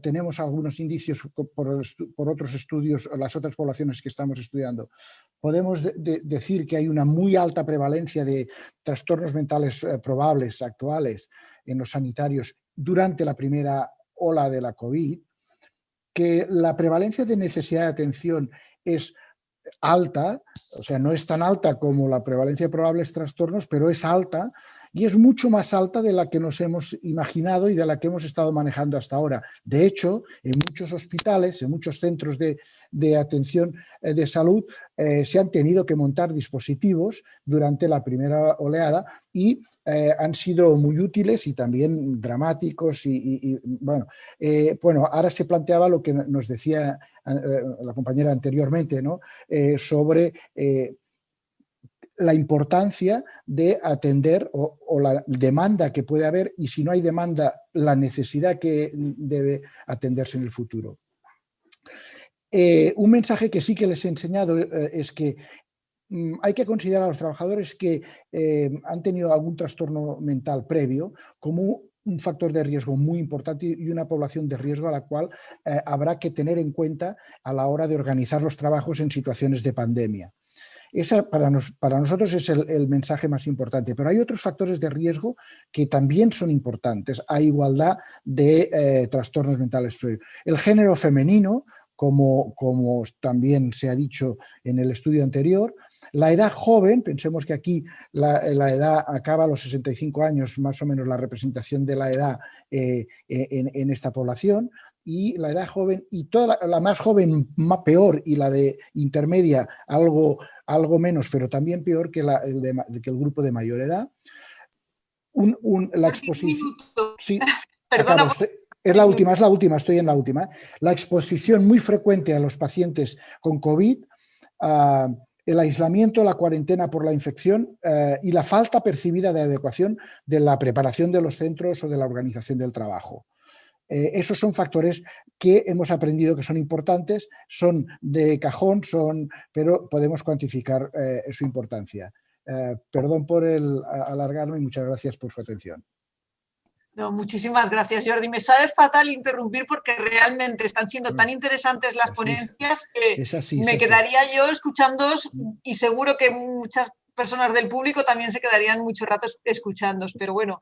tenemos algunos indicios por, otros estudios, las otras poblaciones que estamos estudiando, podemos decir que hay una muy alta prevalencia de trastornos mentales probables actuales en los sanitarios durante la primera ola de la COVID, que la prevalencia de necesidad de atención es alta, o sea, no es tan alta como la prevalencia de probables trastornos, pero es alta y es mucho más alta de la que nos hemos imaginado y de la que hemos estado manejando hasta ahora. De hecho, en muchos hospitales, en muchos centros de, atención eh, de salud, eh, se han tenido que montar dispositivos durante la primera oleada y eh, han sido muy útiles y también dramáticos y, bueno, bueno, ahora se planteaba lo que nos decía la compañera anteriormente, ¿no? sobre la importancia de atender o, la demanda que puede haber y si no hay demanda, la necesidad que debe atenderse en el futuro. Eh, un mensaje que sí que les he enseñado eh, es que mm, hay que considerar a los trabajadores que eh, han tenido algún trastorno mental previo como un factor de riesgo muy importante y una población de riesgo a la cual habrá que tener en cuenta a la hora de organizar los trabajos en situaciones de pandemia. Esa para, para nosotros es el, mensaje más importante, pero hay otros factores de riesgo que también son importantes a igualdad de eh, trastornos mentales El género femenino, como, como también se ha dicho en el estudio anterior, la edad joven, pensemos que aquí la, edad acaba a los 65 años, más o menos la representación de la edad eh, en, en, esta población, y la edad joven, y toda la, más joven más peor y la de intermedia algo algo menos, pero también peor que, el, que el, grupo de mayor edad. la exposición... Sí, Perdona, es la última, es la última, estoy en la última. La exposición muy frecuente a los pacientes con COVID, ah, el aislamiento, la cuarentena por la infección eh, y la falta percibida de adecuación de la preparación de los centros o de la organización del trabajo. Eh, esos son factores que hemos aprendido que son importantes, son de cajón, son, pero podemos cuantificar eh, su importancia. Eh, perdón por el alargarme y muchas gracias por su atención. No, muchísimas gracias, Jordi. Me sabe fatal interrumpir porque realmente están siendo tan interesantes las ponencias que me quedaría yo escuchándoos y seguro que muchas personas del público también se quedarían muchos ratos escuchándos, pero bueno,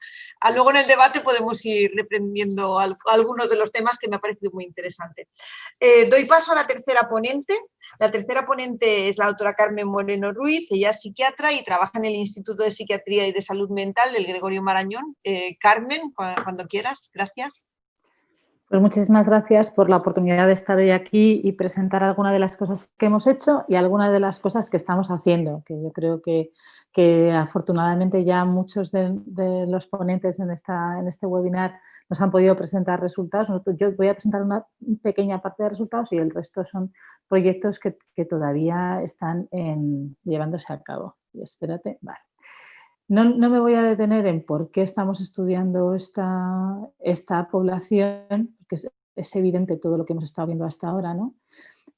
luego en el debate podemos ir reprendiendo algunos de los temas que me ha parecido muy interesante. Eh, doy paso a la tercera ponente. La tercera ponente es la doctora Carmen Moreno Ruiz, ella es psiquiatra y trabaja en el Instituto de Psiquiatría y de Salud Mental del Gregorio Marañón. Eh, Carmen, cuando quieras, gracias. Pues muchísimas gracias por la oportunidad de estar hoy aquí y presentar algunas de las cosas que hemos hecho y algunas de las cosas que estamos haciendo, que yo creo que, que afortunadamente ya muchos de, los ponentes en, esta, en este webinar nos han podido presentar resultados. Yo voy a presentar una pequeña parte de resultados y el resto son proyectos que, todavía están llevándose a cabo. Y espérate, vale. No, me voy a detener en por qué estamos estudiando esta, esta población, porque es, evidente todo lo que hemos estado viendo hasta ahora, ¿no?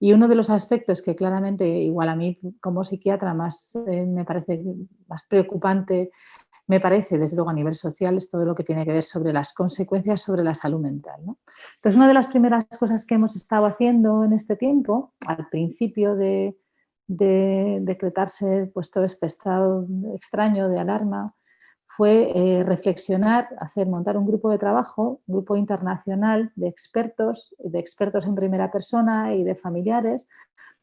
Y uno de los aspectos que claramente, igual a mí como psiquiatra, más eh, me parece más preocupante, me parece desde luego a nivel social, es todo lo que tiene que ver sobre las consecuencias sobre la salud mental. ¿no? Entonces, una de las primeras cosas que hemos estado haciendo en este tiempo, al principio de, de decretarse pues, todo este estado extraño de alarma fue eh, reflexionar, hacer, montar un grupo de trabajo, un grupo internacional de expertos, de expertos en primera persona y de familiares,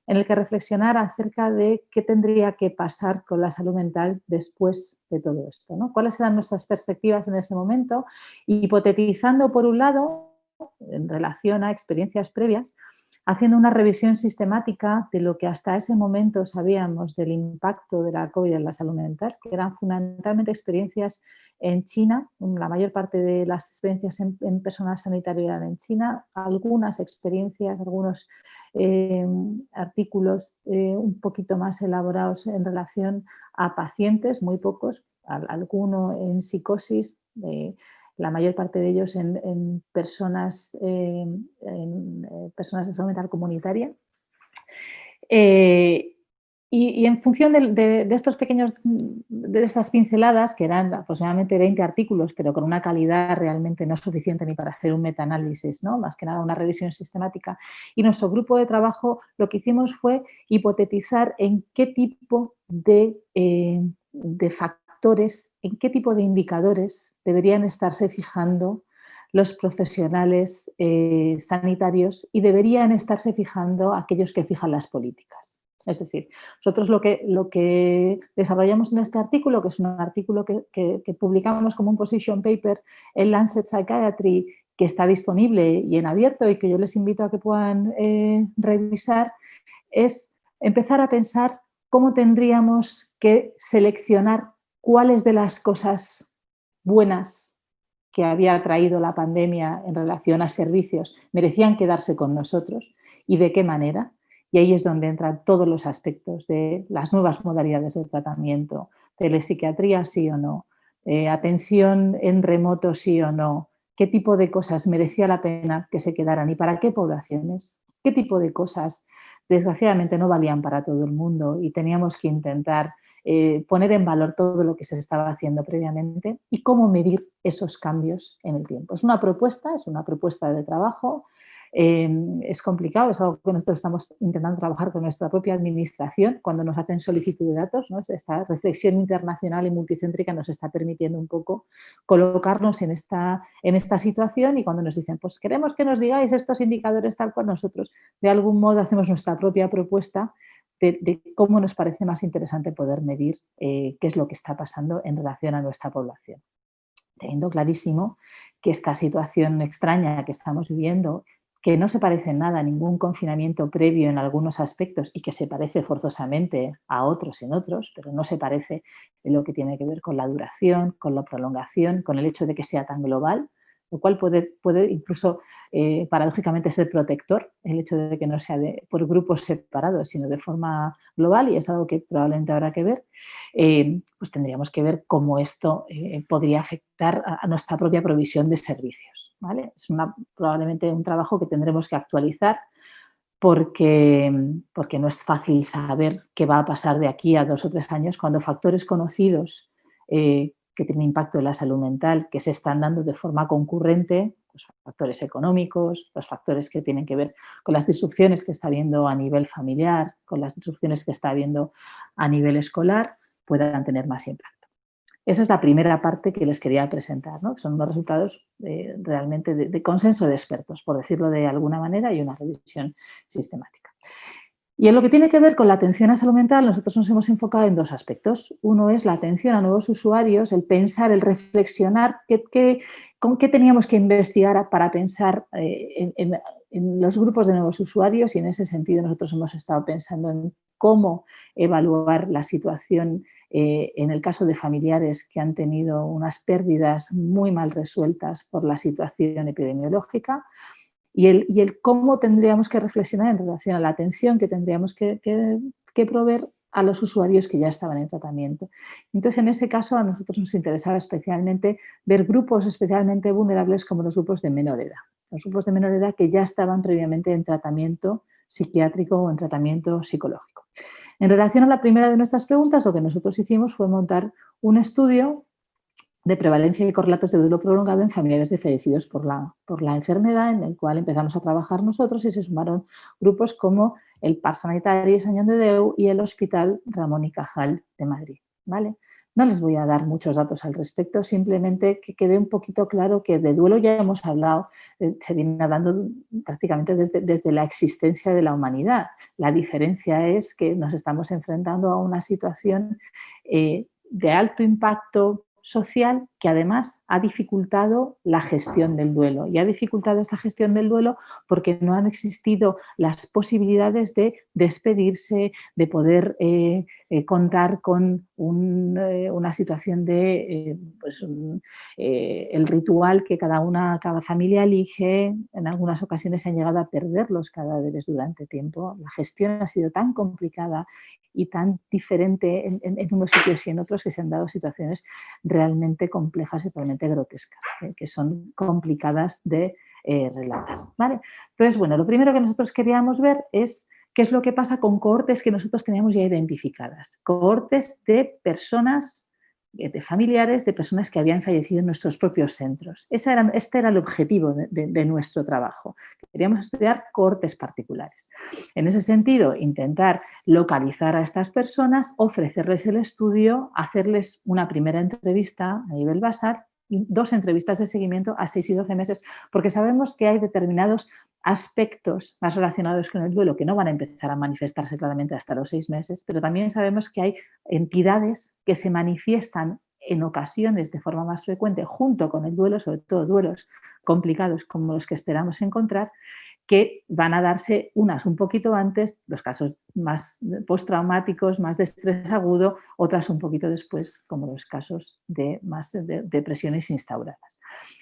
en el que reflexionar acerca de qué tendría que pasar con la salud mental después de todo esto. ¿no? ¿Cuáles eran nuestras perspectivas en ese momento? Hipotetizando, por un lado, en relación a experiencias previas, haciendo una revisión sistemática de lo que hasta ese momento sabíamos del impacto de la COVID en la salud mental, que eran fundamentalmente experiencias en China, la mayor parte de las experiencias en, personal sanitario eran en China, algunas experiencias, algunos eh, artículos eh, un poquito más elaborados en relación a pacientes, muy pocos, alguno en psicosis, eh, la mayor parte de ellos en, personas, eh, en, eh, personas de salud mental comunitaria. Eh, y, en función de, estos pequeños, de estas pinceladas, que eran aproximadamente 20 artículos, pero con una calidad realmente no suficiente ni para hacer un metaanálisis, ¿no? más que nada una revisión sistemática, y nuestro grupo de trabajo lo que hicimos fue hipotetizar en qué tipo de, de factores en qué tipo de indicadores deberían estarse fijando los profesionales eh, sanitarios y deberían estarse fijando aquellos que fijan las políticas. Es decir, nosotros lo que, lo que desarrollamos en este artículo, que es un artículo que, publicamos como un position paper en Lancet Psychiatry, que está disponible y en abierto y que yo les invito a que puedan eh, revisar, es empezar a pensar cómo tendríamos que seleccionar cuáles de las cosas buenas que había traído la pandemia en relación a servicios merecían quedarse con nosotros y de qué manera. Y ahí es donde entran todos los aspectos de las nuevas modalidades de tratamiento, telepsiquiatría sí o no, eh, atención en remoto sí o no, qué tipo de cosas merecía la pena que se quedaran y para qué poblaciones, qué tipo de cosas desgraciadamente no valían para todo el mundo y teníamos que intentar eh, poner en valor todo lo que se estaba haciendo previamente y cómo medir esos cambios en el tiempo. Es una propuesta, es una propuesta de trabajo, eh, es complicado, es algo que nosotros estamos intentando trabajar con nuestra propia administración cuando nos hacen solicitud de datos. Esta reflexión internacional y multicéntrica nos está permitiendo un poco colocarnos en esta, en esta situación y cuando nos dicen, pues queremos que nos digáis estos indicadores tal cual nosotros de algún modo hacemos nuestra propia propuesta de, cómo nos parece más interesante poder medir eh, qué es lo que está pasando en relación a nuestra población. Teniendo clarísimo que esta situación extraña que estamos viviendo, que no se parece en nada a ningún confinamiento previo en algunos aspectos y que se parece forzosamente a otros en otros, pero no se parece en lo que tiene que ver con la duración, con la prolongación, con el hecho de que sea tan global, lo cual puede, puede incluso eh, paradójicamente ser protector, el hecho de que no sea por grupos separados, sino de forma global, y es algo que probablemente habrá que ver, eh, pues tendríamos que ver cómo esto eh, podría afectar a, nuestra propia provisión de servicios. ¿vale? Es probablemente un trabajo que tendremos que actualizar porque, porque no es fácil saber qué va a pasar de aquí a dos o tres años cuando factores conocidos que tienen impacto en la salud mental, que se están dando de forma concurrente, los factores económicos, los factores que tienen que ver con las disrupciones que está habiendo a nivel familiar, con las disrupciones que está habiendo a nivel escolar, puedan tener más impacto. Esa es la primera parte que les quería presentar, ¿no? son los resultados eh, realmente de consenso de expertos, por decirlo de alguna manera, y una revisión sistemática. Y en lo que tiene que ver con la atención a salud mental, nosotros nos hemos enfocado en dos aspectos. Uno es la atención a nuevos usuarios, el pensar, el reflexionar qué, ¿Con qué teníamos que investigar para pensar eh, en, los grupos de nuevos usuarios? Y en ese sentido nosotros hemos estado pensando en cómo evaluar la situación eh, en el caso de familiares que han tenido unas pérdidas muy mal resueltas por la situación epidemiológica y el, cómo tendríamos que reflexionar en relación a la atención que tendríamos que, que proveer a los usuarios que ya estaban en tratamiento. Entonces, en ese caso, a nosotros nos interesaba especialmente ver grupos especialmente vulnerables como los grupos de menor edad. Los grupos de menor edad que ya estaban previamente en tratamiento psiquiátrico o en tratamiento psicológico. En relación a la primera de nuestras preguntas, lo que nosotros hicimos fue montar un estudio de prevalencia y correlatos de duelo prolongado en familiares de fallecidos por la, por la enfermedad, en el cual empezamos a trabajar nosotros y se sumaron grupos como el Par Sanitari Sañón de Deu y el Hospital Ramón y Cajal de Madrid. ¿vale? No les voy a dar muchos datos al respecto, simplemente que quede un poquito claro que de duelo ya hemos hablado, eh, se viene hablando prácticamente desde, desde, la existencia de la humanidad. La diferencia es que nos estamos enfrentando a una situación eh, de alto impacto social que además ha dificultado la gestión del duelo. Y ha dificultado esta gestión del duelo porque no han existido las posibilidades de despedirse, de poder eh, eh, contar con eh, una situación de pues el ritual que cada una, cada familia elige. En algunas ocasiones se han llegado a perder los cadáveres durante tiempo. La gestión ha sido tan complicada y tan diferente en, en, unos sitios y en otros que se han dado situaciones realmente complejas y realmente grotescas, eh, que son complicadas de eh, relatar. ¿vale? Entonces, bueno, lo primero que nosotros queríamos ver es qué es lo que pasa con cohortes que nosotros teníamos ya identificadas. Cohortes de personas de familiares de personas que habían fallecido en nuestros propios centros. era, este era el objetivo de, nuestro trabajo. Queríamos estudiar cortes particulares. En ese sentido, intentar localizar a estas personas, ofrecerles el estudio, hacerles una primera entrevista a nivel basal dos entrevistas de seguimiento a 6 y 12 meses, porque sabemos que hay determinados aspectos más relacionados con el duelo que no van a empezar a manifestarse claramente hasta los seis meses, pero también sabemos que hay entidades que se manifiestan en ocasiones de forma más frecuente junto con el duelo, sobre todo duelos complicados como los que esperamos encontrar, que van a darse unas un poquito antes, los casos más postraumáticos, más de estrés agudo, otras un poquito después, como los casos de más de depresiones instauradas.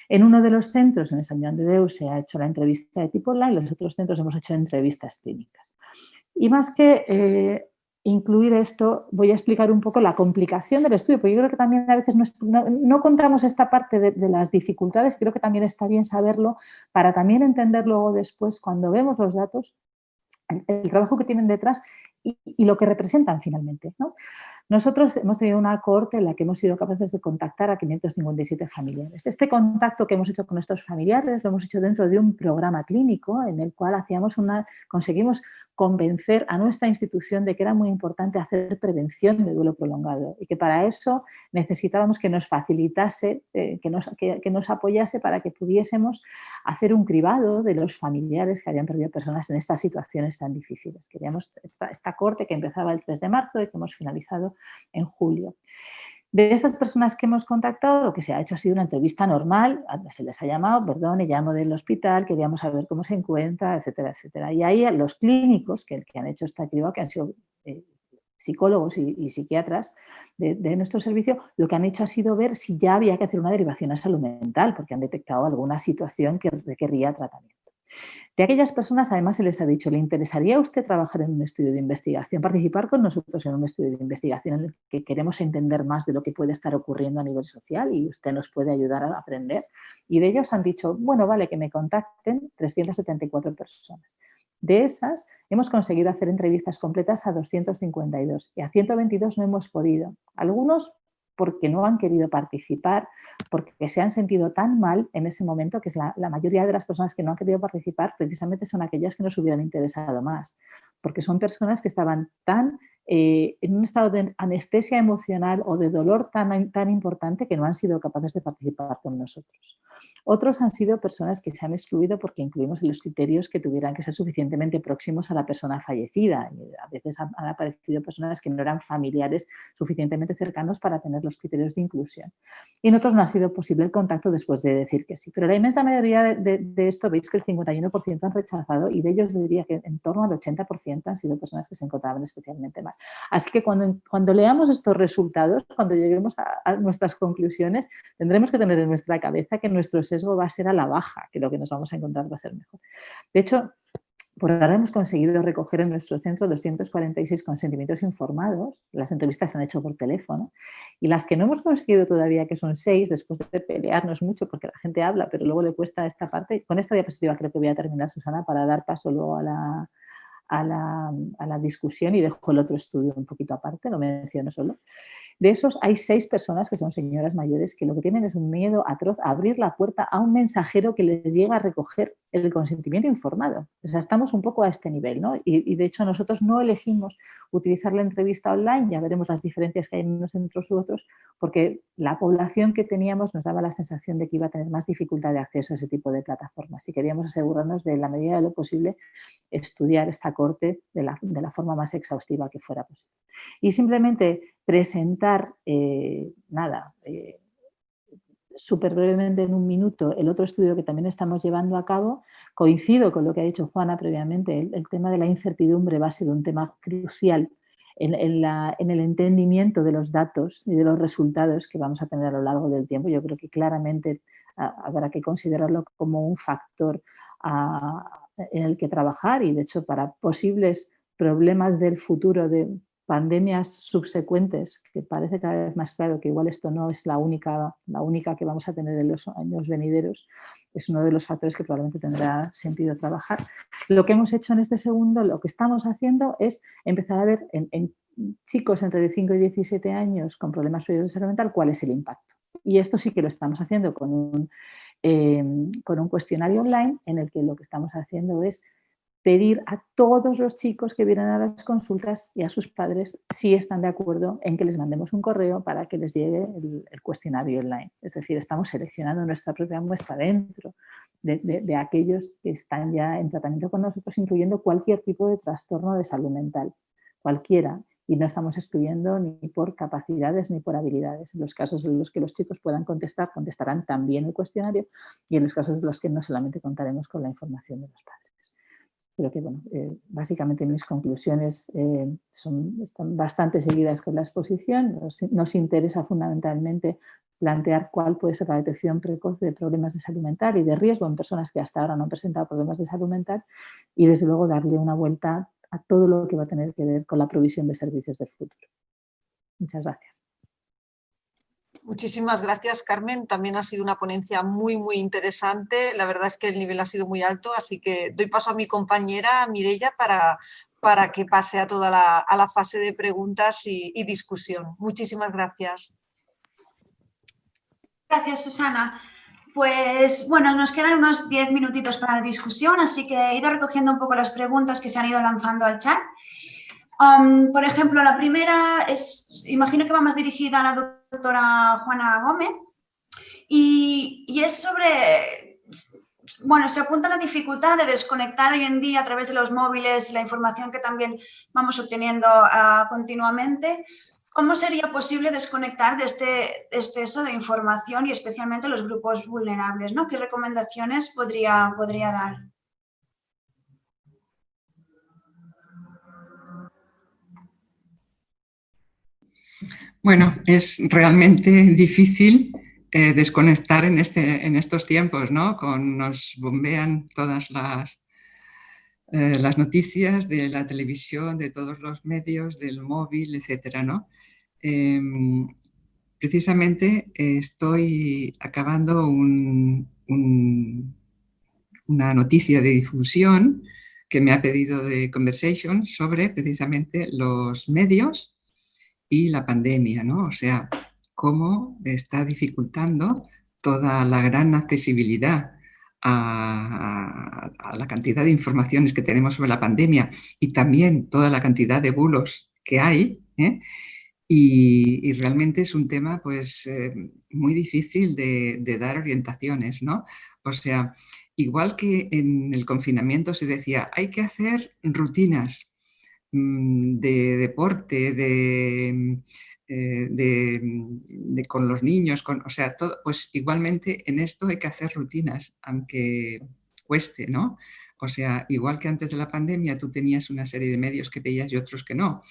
En uno de los centros, en San Juan de Deus, se ha hecho la entrevista de tipo online, en los otros centros hemos hecho entrevistas clínicas. Y más que eh, incluir esto, voy a explicar un poco la complicación del estudio, porque yo creo que también a veces no, contamos esta parte de, las dificultades, creo que también está bien saberlo para también entender luego después, cuando vemos los datos, el, trabajo que tienen detrás y, y, lo que representan finalmente. ¿no? Nosotros hemos tenido una cohorte en la que hemos sido capaces de contactar a 557 familiares. Este contacto que hemos hecho con estos familiares lo hemos hecho dentro de un programa clínico en el cual hacíamos una, conseguimos convencer a nuestra institución de que era muy importante hacer prevención de duelo prolongado y que para eso necesitábamos que nos facilitase, eh, que, nos, que, nos apoyase para que pudiésemos hacer un cribado de los familiares que habían perdido personas en estas situaciones tan difíciles. Queríamos esta, esta corte que empezaba el 3 de marzo y que hemos finalizado en julio. De esas personas que hemos contactado, lo que se ha hecho ha sido una entrevista normal, se les ha llamado, perdón, llamo del hospital, queríamos saber cómo se encuentra, etcétera, etcétera. Y ahí los clínicos que, que han hecho esta criba, que han sido eh, psicólogos y, psiquiatras de, de, nuestro servicio, lo que han hecho ha sido ver si ya había que hacer una derivación a salud mental, porque han detectado alguna situación que requería tratamiento. De aquellas personas además se les ha dicho, ¿le interesaría a usted trabajar en un estudio de investigación, participar con nosotros en un estudio de investigación en el que queremos entender más de lo que puede estar ocurriendo a nivel social y usted nos puede ayudar a aprender? Y de ellos han dicho, bueno, vale, que me contacten 374 personas. De esas hemos conseguido hacer entrevistas completas a 252 y a 122 no hemos podido. Algunos porque no han querido participar, porque se han sentido tan mal en ese momento que es la, mayoría de las personas que no han querido participar precisamente son aquellas que nos hubieran interesado más, porque son personas que estaban tan eh, en un estado de anestesia emocional o de dolor tan, tan importante que no han sido capaces de participar con nosotros. Otros han sido personas que se han excluido porque incluimos en los criterios que tuvieran que ser suficientemente próximos a la persona fallecida. A veces han, aparecido personas que no eran familiares suficientemente cercanos para tener los criterios de inclusión. Y en otros no ha sido posible el contacto después de decir que sí. Pero la inmensa mayoría de, de esto veis que el 51% han rechazado y de ellos diría que en torno al 80% han sido personas que se encontraban especialmente mal. Así que cuando, cuando leamos estos resultados, cuando lleguemos a, nuestras conclusiones, tendremos que tener en nuestra cabeza que nuestro sesgo va a ser a la baja, que lo que nos vamos a encontrar va a ser mejor. De hecho, por ahora hemos conseguido recoger en nuestro centro 246 consentimientos informados, las entrevistas se han hecho por teléfono, y las que no hemos conseguido todavía, que son seis, después de pelearnos mucho porque la gente habla, pero luego le cuesta esta parte. Con esta diapositiva creo que voy a terminar, Susana, para dar paso luego a la, a la, discusión y dejo el otro estudio un poquito aparte, lo menciono solo. De esos hay seis personas que son señoras mayores que lo que tienen es un miedo atroz a abrir la puerta a un mensajero que les llega a recoger el consentimiento informado. O sea, estamos un poco a este nivel, ¿no? Y, de hecho nosotros no elegimos utilizar la entrevista online, ya veremos las diferencias que hay en unos centros u otros, porque la población que teníamos nos daba la sensación de que iba a tener más dificultad de acceso a ese tipo de plataformas y queríamos asegurarnos de, la medida de lo posible, estudiar esta corte de la, de la forma más exhaustiva que fuera posible. Y simplemente presentar, eh, nada, eh, súper brevemente en un minuto el otro estudio que también estamos llevando a cabo, coincido con lo que ha dicho Juana previamente, el, tema de la incertidumbre va a ser un tema crucial en, el entendimiento de los datos y de los resultados que vamos a tener a lo largo del tiempo. Yo creo que claramente ah, habrá que considerarlo como un factor ah, en el que trabajar y de hecho para posibles problemas del futuro de pandemias subsecuentes, que parece cada vez más claro que igual esto no es la única, la única que vamos a tener en los años venideros, es uno de los factores que probablemente tendrá sentido trabajar. Lo que hemos hecho en este segundo, lo que estamos haciendo es empezar a ver en, chicos entre 5 y 17 años con problemas de salud mental cuál es el impacto. Y esto sí que lo estamos haciendo con un, eh, con un cuestionario online en el que lo que estamos haciendo es pedir a todos los chicos que vienen a las consultas y a sus padres si están de acuerdo en que les mandemos un correo para que les llegue el, cuestionario online. Es decir, estamos seleccionando nuestra propia muestra dentro de, aquellos que están ya en tratamiento con nosotros, incluyendo cualquier tipo de trastorno de salud mental, cualquiera, y no estamos excluyendo ni por capacidades ni por habilidades. En los casos en los que los chicos puedan contestar, contestarán también el cuestionario y en los casos en los que no solamente contaremos con la información de los padres. Pero que, bueno, eh, básicamente mis conclusiones eh, son, están bastante seguidas con la exposición. Nos, interesa fundamentalmente plantear cuál puede ser la detección precoz de problemas de salud mental y de riesgo en personas que hasta ahora no han presentado problemas de salud mental y desde luego darle una vuelta a todo lo que va a tener que ver con la provisión de servicios del futuro. Muchas gracias. Muchísimas gracias, Carmen. También ha sido una ponencia muy, muy interesante. La verdad es que el nivel ha sido muy alto, así que doy paso a mi compañera Mirella para, para que pase a toda la, a la fase de preguntas y, discusión. Muchísimas gracias. Gracias, Susana. Pues bueno, nos quedan unos 10 minutitos para la discusión, así que he ido recogiendo un poco las preguntas que se han ido lanzando al chat. Um, por ejemplo, la primera es, imagino que va más dirigida a la doctora Juana Gómez, y, es sobre, bueno, se apunta la dificultad de desconectar hoy en día a través de los móviles y la información que también vamos obteniendo ah, continuamente. ¿Cómo sería posible desconectar de este exceso de información y especialmente los grupos vulnerables? ¿no? ¿Qué recomendaciones podría, podría dar? Bueno, es realmente difícil eh, desconectar en, este, en estos tiempos, ¿no? Con, nos bombean todas las, eh, las noticias de la televisión, de todos los medios, del móvil, etcétera, ¿no? Em, precisamente estoy acabando una noticia de difusión que me ha pedido de Conversation sobre precisamente los medios y la pandemia, ¿no? O sea, cómo está dificultando toda la gran accesibilidad a, la cantidad de informaciones que tenemos sobre la pandemia y también toda la cantidad de bulos que hay, ¿eh? y, realmente es un tema pues, eh, muy difícil de, de, dar orientaciones, ¿no? O sea, igual que en el confinamiento se decía, hay que hacer rutinas de deporte, de eh, de, con los niños, con, o sea, todo, pues igualmente en esto hay que hacer rutinas, aunque cueste, ¿no? O sea, igual que antes de la pandemia tú tenías una serie de medios que veías y otros que no.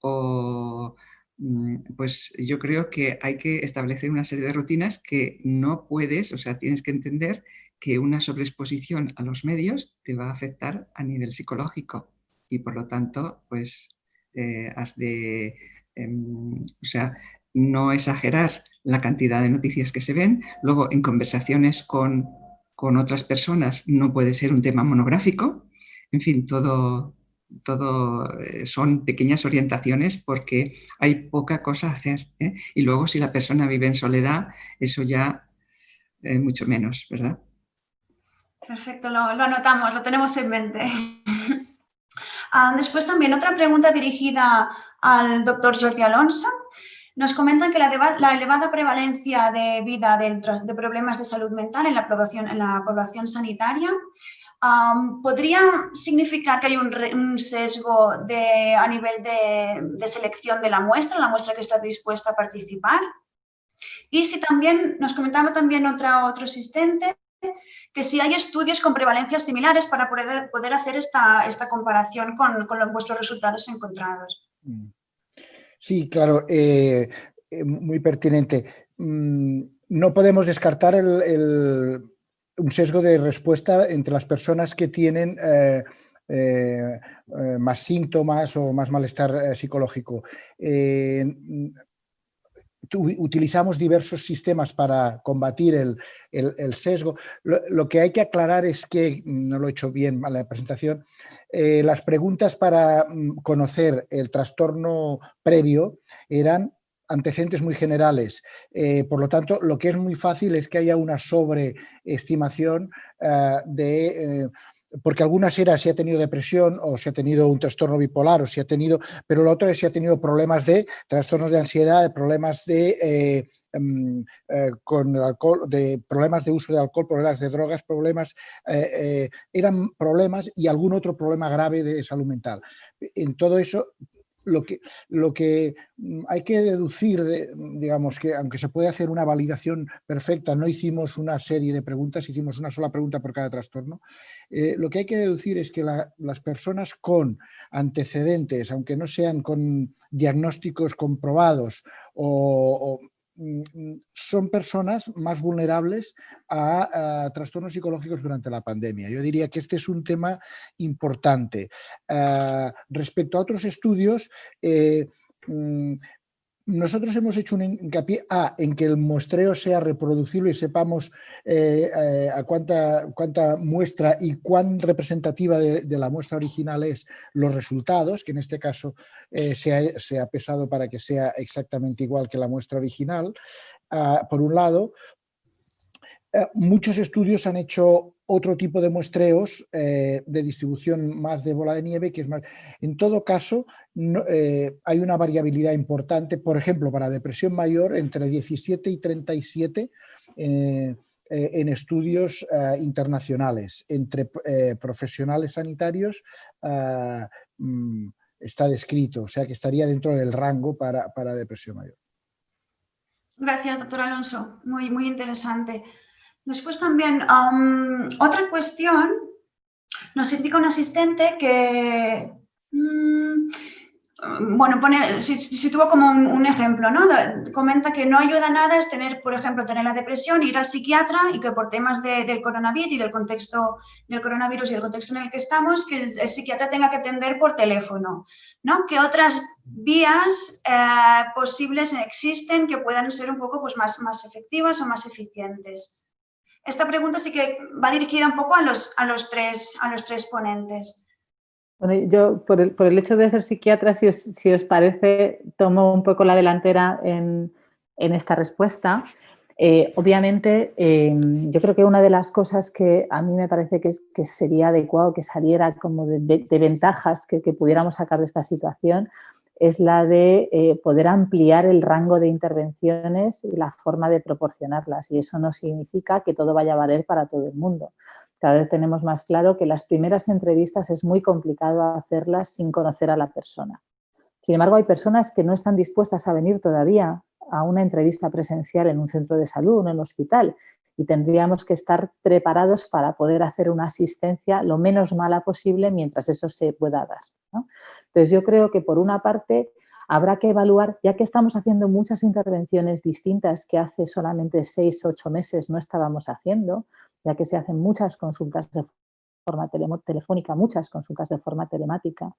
O, mm, pues yo creo que hay que establecer una serie de rutinas que no puedes, o sea, tienes que entender que una sobreexposición a los medios te va a afectar a nivel psicológico y por lo tanto, pues eh, has de Em, o sea, no exagerar la cantidad de noticias que se ven. Luego, en conversaciones con, otras personas no puede ser un tema monográfico. En fin, todo, todo eh, son pequeñas orientaciones porque hay poca cosa a hacer. ¿eh? Y luego, si la persona vive en soledad, eso ya es mucho menos, ¿verdad? Perfecto, lo anotamos, lo tenemos en mente. Ah, después también otra pregunta dirigida al doctor Jordi Alonso. Nos comentan que la, elevada prevalencia de vida de, problemas de salud mental en la población, en la población sanitaria podría significar que hay un, sesgo a nivel de, selección de la muestra, la muestra que está dispuesta a participar. Y si también, nos comentaba también otra, otro asistente, que si hay estudios con prevalencias similares para poder, poder hacer esta, esta comparación con, con vuestros resultados encontrados. Mm. Sí, claro, eh, eh, muy pertinente. Mm, no podemos descartar un sesgo de respuesta entre las personas que tienen eh, más síntomas o más malestar psicológico utilizamos diversos sistemas para combatir el, sesgo. Lo, que hay que aclarar es que, no lo he hecho bien en la presentación, eh, las preguntas para mm, conocer el trastorno previo eran antecedentes muy generales. Eh, por lo tanto, lo que es muy fácil es que haya una sobreestimación eh, de porque algunas era si ha tenido depresión o si ha tenido un trastorno bipolar o si ha tenido, pero lo otro es si ha tenido problemas de trastornos de ansiedad, problemas de eh, em, eh, con alcohol, de problemas de uso de alcohol, problemas de drogas, problemas, eh, eran problemas y algún otro problema grave de salud mental. En todo eso lo que, lo que mm, hay que deducir, de, digamos, que aunque se puede hacer una validación perfecta, no hicimos una serie de preguntas, hicimos una sola pregunta por cada trastorno, eh, lo que hay que deducir es que las personas con antecedentes, aunque no sean con diagnósticos comprobados o, Mm, mm, son personas más vulnerables a, trastornos psicológicos durante la pandemia. Yo diría que este es un tema importante. Ah, respecto a otros estudios, eh, mm, nosotros hemos hecho un hincapié A, en que el muestreo sea reproducible y sepamos eh, eh, a cuánta, cuánta muestra y cuán representativa de, la muestra original es los resultados, que en este caso eh, se, ha, pesado para que sea exactamente igual que la muestra original, ah, por un lado. muchos estudios han hecho otro tipo de muestreos eh, de distribución más de bola de nieve, que es. En todo caso, eh, hay una variabilidad importante, por ejemplo, para depresión mayor, entre 17 y 37 eh, en estudios internacionales, entre profesionales sanitarios, mm, está descrito, o sea que estaría dentro del rango para, para depresión mayor. Gracias, doctor Alonso. Muy, muy interesante. Después también, otra cuestión, nos indica un asistente que, mm, bueno, pone, si, tuvo como un, ejemplo, ¿no? comenta que no ayuda nada es tener, por ejemplo, tener la depresión, ir al psiquiatra y que por temas del coronavirus y del contexto del coronavirus y el contexto en el que estamos, que el, psiquiatra tenga que atender por teléfono, ¿no? Que otras vías eh, posibles existen que puedan ser un poco pues, más, más efectivas o más eficientes. Esta pregunta sí que va dirigida un poco a los, a los, tres, a los tres ponentes. Bueno, yo por el, por el hecho de ser psiquiatra, si os, si os, parece, tomo un poco la delantera en, en esta respuesta. Eh, obviamente, eh, yo creo que una de las cosas que a mí me parece que, que sería adecuado que saliera como de, de, ventajas que, que, pudiéramos sacar de esta situación es la de eh, poder ampliar el rango de intervenciones y la forma de proporcionarlas. Y eso no significa que todo vaya a valer para todo el mundo. Cada vez tenemos más claro que las primeras entrevistas es muy complicado hacerlas sin conocer a la persona. Sin embargo, hay personas que no están dispuestas a venir todavía a una entrevista presencial en un centro de salud o en el hospital y tendríamos que estar preparados para poder hacer una asistencia lo menos mala posible mientras eso se pueda dar. Entonces yo creo que por una parte habrá que evaluar, ya que estamos haciendo muchas intervenciones distintas que hace solamente seis, ocho meses no estábamos haciendo, ya que se hacen muchas consultas de forma telefónica, muchas consultas de forma telemática,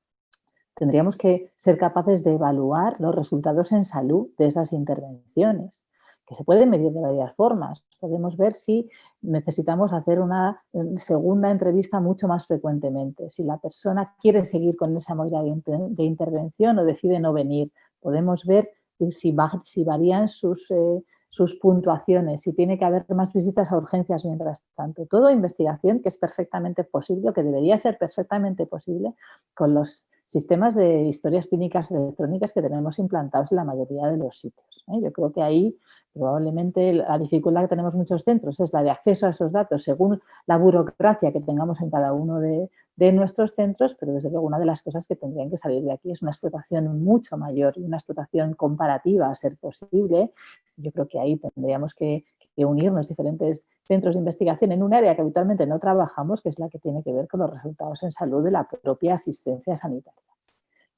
tendríamos que ser capaces de evaluar los resultados en salud de esas intervenciones que se puede medir de varias formas. Podemos ver si necesitamos hacer una eh, segunda entrevista mucho más frecuentemente. Si la persona quiere seguir con esa modalidad de, intervención o decide no venir. Podemos ver si, varían sus, eh, sus puntuaciones, si tiene que haber más visitas a urgencias mientras tanto. Todo investigación que es perfectamente posible, que debería ser perfectamente posible con los sistemas de historias clínicas electrónicas que tenemos implantados en la mayoría de los sitios. ¿eh? Yo creo que ahí probablemente la dificultad que tenemos muchos centros es la de acceso a esos datos según la burocracia que tengamos en cada uno de, nuestros centros, pero desde luego una de las cosas que tendrían que salir de aquí es una explotación mucho mayor y una explotación comparativa a ser posible. Yo creo que ahí tendríamos que, que unirnos diferentes centros de investigación en un área que habitualmente no trabajamos, que es la que tiene que ver con los resultados en salud de la propia asistencia sanitaria.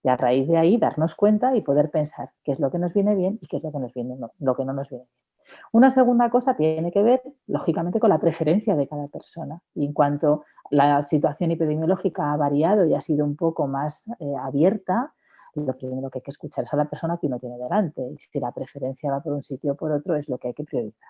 Y a raíz de ahí darnos cuenta y poder pensar qué es lo que nos viene bien y qué es lo que, nos viene, lo que no nos viene bien. Una segunda cosa tiene que ver, lógicamente, con la preferencia de cada persona. Y en cuanto la situación epidemiológica ha variado y ha sido un poco más eh, abierta, lo primero que hay que escuchar es a la persona que uno tiene delante. Y si la preferencia va por un sitio o por otro, es lo que hay que priorizar.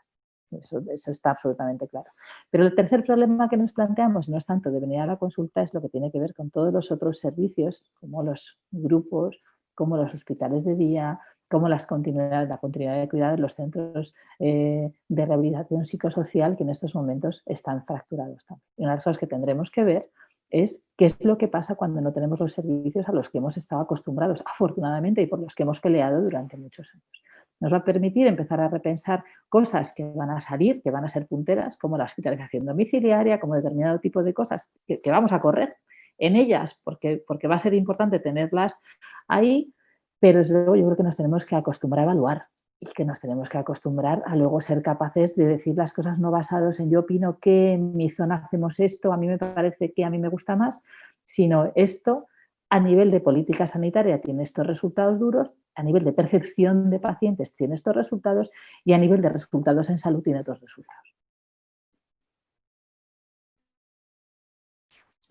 Eso, está absolutamente claro. Pero el tercer problema que nos planteamos no es tanto de venir a la consulta, es lo que tiene que ver con todos los otros servicios, como los grupos, como los hospitales de día, como las continuidades, la continuidad de cuidado en los centros eh, de rehabilitación psicosocial que en estos momentos están fracturados también. Y una de las cosas que tendremos que ver es qué es lo que pasa cuando no tenemos los servicios a los que hemos estado acostumbrados, afortunadamente, y por los que hemos peleado durante muchos años nos va a permitir empezar a repensar cosas que van a salir, que van a ser punteras, como la hospitalización domiciliaria, como determinado tipo de cosas que, vamos a correr en ellas, porque, porque va a ser importante tenerlas ahí, pero luego yo creo que nos tenemos que acostumbrar a evaluar y que nos tenemos que acostumbrar a luego ser capaces de decir las cosas no basados en yo opino que en mi zona hacemos esto, a mí me parece que a mí me gusta más, sino esto a nivel de política sanitaria tiene estos resultados duros, a nivel de percepción de pacientes tiene estos resultados y a nivel de resultados en salud tiene otros resultados.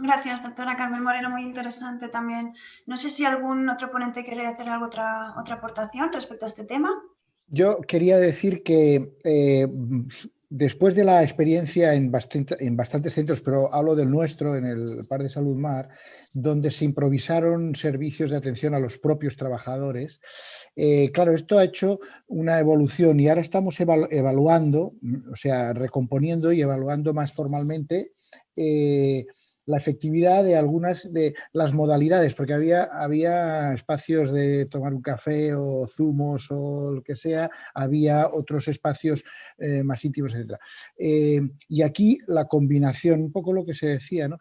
Gracias, doctora Carmen Moreno, muy interesante también. No sé si algún otro ponente quiere hacer alguna otra, otra aportación respecto a este tema. Yo quería decir que eh, después de la experiencia en, bastantes centros, pero hablo del nuestro, en el Par de Salud Mar, donde se improvisaron servicios de atención a los propios trabajadores, eh, claro, esto ha hecho una evolución y ahora estamos evaluando, o sea, recomponiendo y evaluando más formalmente eh, la efectividad de algunas de las modalidades, porque había, había espacios de tomar un café o zumos o lo que sea, había otros espacios eh, más íntimos, etc. Eh, y aquí la combinación, un poco lo que se decía, ¿no?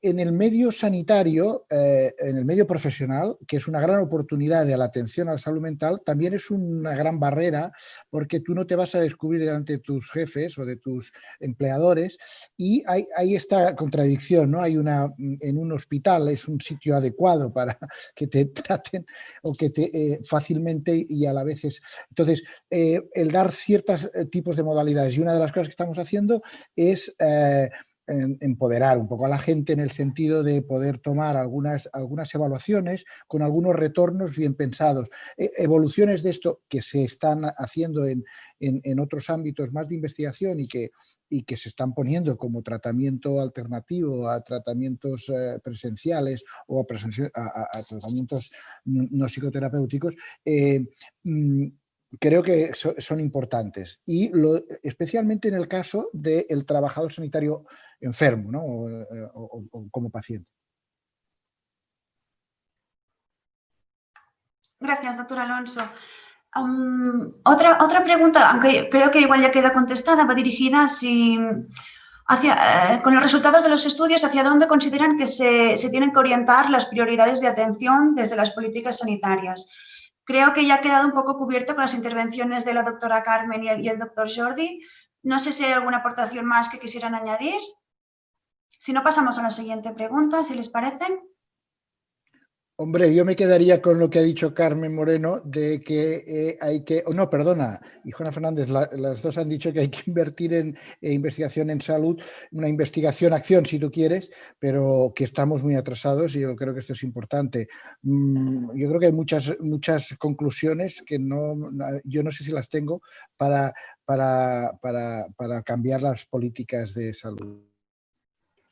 En el medio sanitario, eh, en el medio profesional, que es una gran oportunidad de la atención a la salud mental, también es una gran barrera porque tú no te vas a descubrir delante de tus jefes o de tus empleadores y hay, hay esta contradicción, ¿no? Hay una, en un hospital es un sitio adecuado para que te traten o que te eh, fácilmente y a la vez es... Entonces, eh, el dar ciertos tipos de modalidades y una de las cosas que estamos haciendo es empoderar un poco a la gente en el sentido de poder tomar algunas, algunas evaluaciones con algunos retornos bien pensados. E, evoluciones de esto que se están haciendo en, en, otros ámbitos más de investigación y que, y que se están poniendo como tratamiento alternativo a tratamientos eh, presenciales o a, tratamientos no psicoterapéuticos, eh, mm, creo que son importantes y lo, especialmente en el caso del trabajador sanitario enfermo ¿no? o, como paciente. Gracias, doctor Alonso. otra, otra pregunta, aunque creo que igual ya queda contestada, va dirigida hacia, eh, con los resultados de los estudios, hacia dónde consideran que se, se, tienen que orientar las prioridades de atención desde las políticas sanitarias. Creo que ya ha quedado un poco cubierto con las intervenciones de la doctora Carmen y el, doctor Jordi. No sé si hay alguna aportación más que quisieran añadir. Si no, pasamos a la siguiente pregunta, si les parece. Hombre, yo me quedaría con lo que ha dicho Carmen Moreno de que eh, hay que, oh, no, perdona, y Juana Fernández, las dos han dicho que hay que invertir en investigación en salud, una investigación-acción si tú quieres, pero que estamos muy atrasados y yo creo que esto es importante. Mm, yo creo que hay muchas, muchas conclusiones que no, yo no sé si las tengo para, para, para, para cambiar las políticas de salud.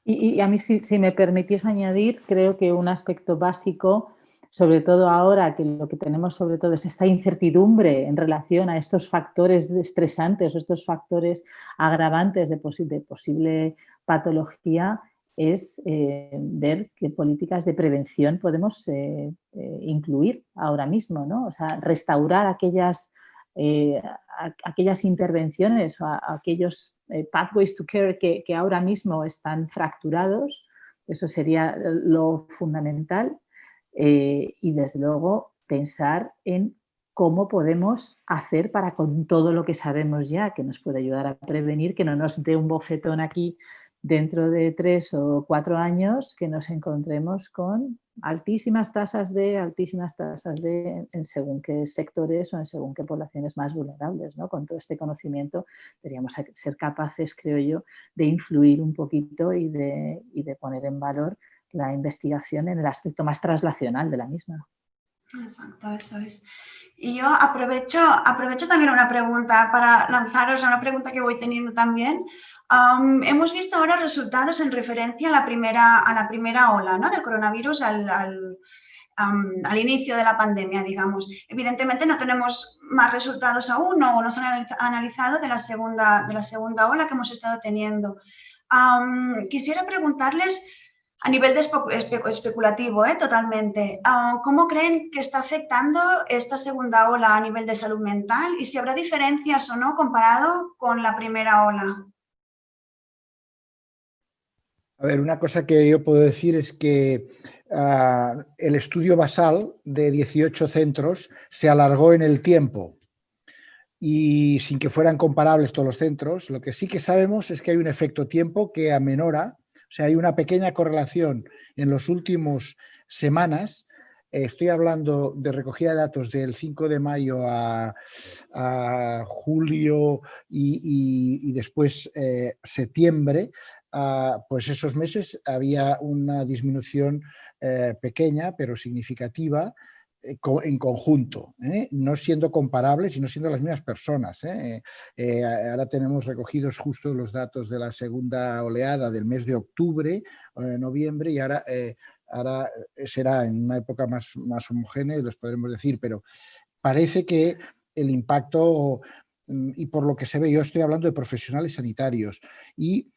Y, a mí, si, me permitís añadir, creo que un aspecto básico, sobre todo ahora que lo que tenemos sobre todo es esta incertidumbre en relación a estos factores estresantes o estos factores agravantes de, posible patología, es eh, ver qué políticas de prevención podemos eh, eh, incluir ahora mismo, ¿no? O sea, restaurar aquellas eh, aquellas intervenciones o aquellos eh, pathways to care que, ahora mismo están fracturados, eso sería lo fundamental eh, y desde luego pensar en cómo podemos hacer para con todo lo que sabemos ya, que nos puede ayudar a prevenir, que no nos dé un bofetón aquí dentro de tres o cuatro años que nos encontremos con altísimas tasas de, altísimas tasas de, en según qué sectores o en según qué poblaciones más vulnerables. ¿no? Con todo este conocimiento deberíamos ser capaces, creo yo, de influir un poquito y de, y de poner en valor la investigación en el aspecto más traslacional de la misma. Exacto, eso es. Y yo aprovecho, aprovecho también una pregunta para lanzaros una pregunta que voy teniendo también hemos visto ahora resultados en referencia a la primera, a la primera ola ¿no? del coronavirus al, al, inicio de la pandemia, digamos. Evidentemente no tenemos más resultados aún o no se han analizado de la segunda, de la segunda ola que hemos estado teniendo. quisiera preguntarles a nivel de especulativo, ¿eh? totalmente, ¿cómo creen que está afectando esta segunda ola a nivel de salud mental y si habrá diferencias o no comparado con la primera ola? A ver, una cosa que yo puedo decir es que ah, el estudio basal de 18 centros se alargó en el tiempo. Y sin que fueran comparables todos los centros, lo que sí que sabemos es que hay un efecto tiempo que amenora, o sea, hay una pequeña correlación en los últimos semanas. Estoy hablando de recogida de datos del 5 de mayo a, julio y, después eh, septiembre, pues esos meses había una disminución eh, pequeña pero significativa eh, en conjunto, ¿eh? no siendo comparables sino siendo las mismas personas. ahora tenemos recogidos justo los datos de la segunda oleada del mes de octubre, noviembre, y ahora, será en una época más, más homogénea, les podremos decir, pero parece que el impacto y por lo que se ve, yo estoy hablando de profesionales sanitarios y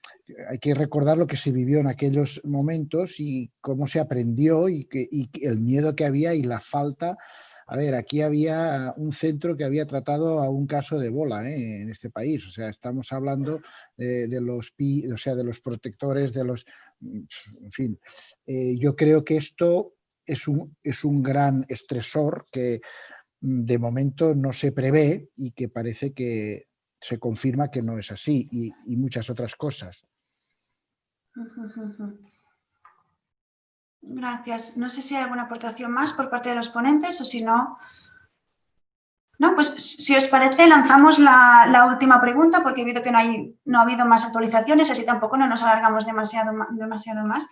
hay que recordar lo que se vivió en aquellos momentos y cómo se aprendió y, que, el miedo que había y la falta. A ver, aquí había un centro que había tratado a un caso de Ebola ¿eh? en este país, o sea, estamos hablando de, los, o sea, de los protectores, de los... Mm, en fin, eh, yo creo que esto es un, es un gran estresor que Mm, de momento no se prevé y que parece que se confirma que no es así y, muchas otras cosas. Gracias. No sé si hay alguna aportación más por parte de los ponentes o si no... No, pues si os parece lanzamos la, última pregunta porque he visto que no, hay, no ha habido más actualizaciones, así tampoco no nos alargamos demasiado, demasiado más.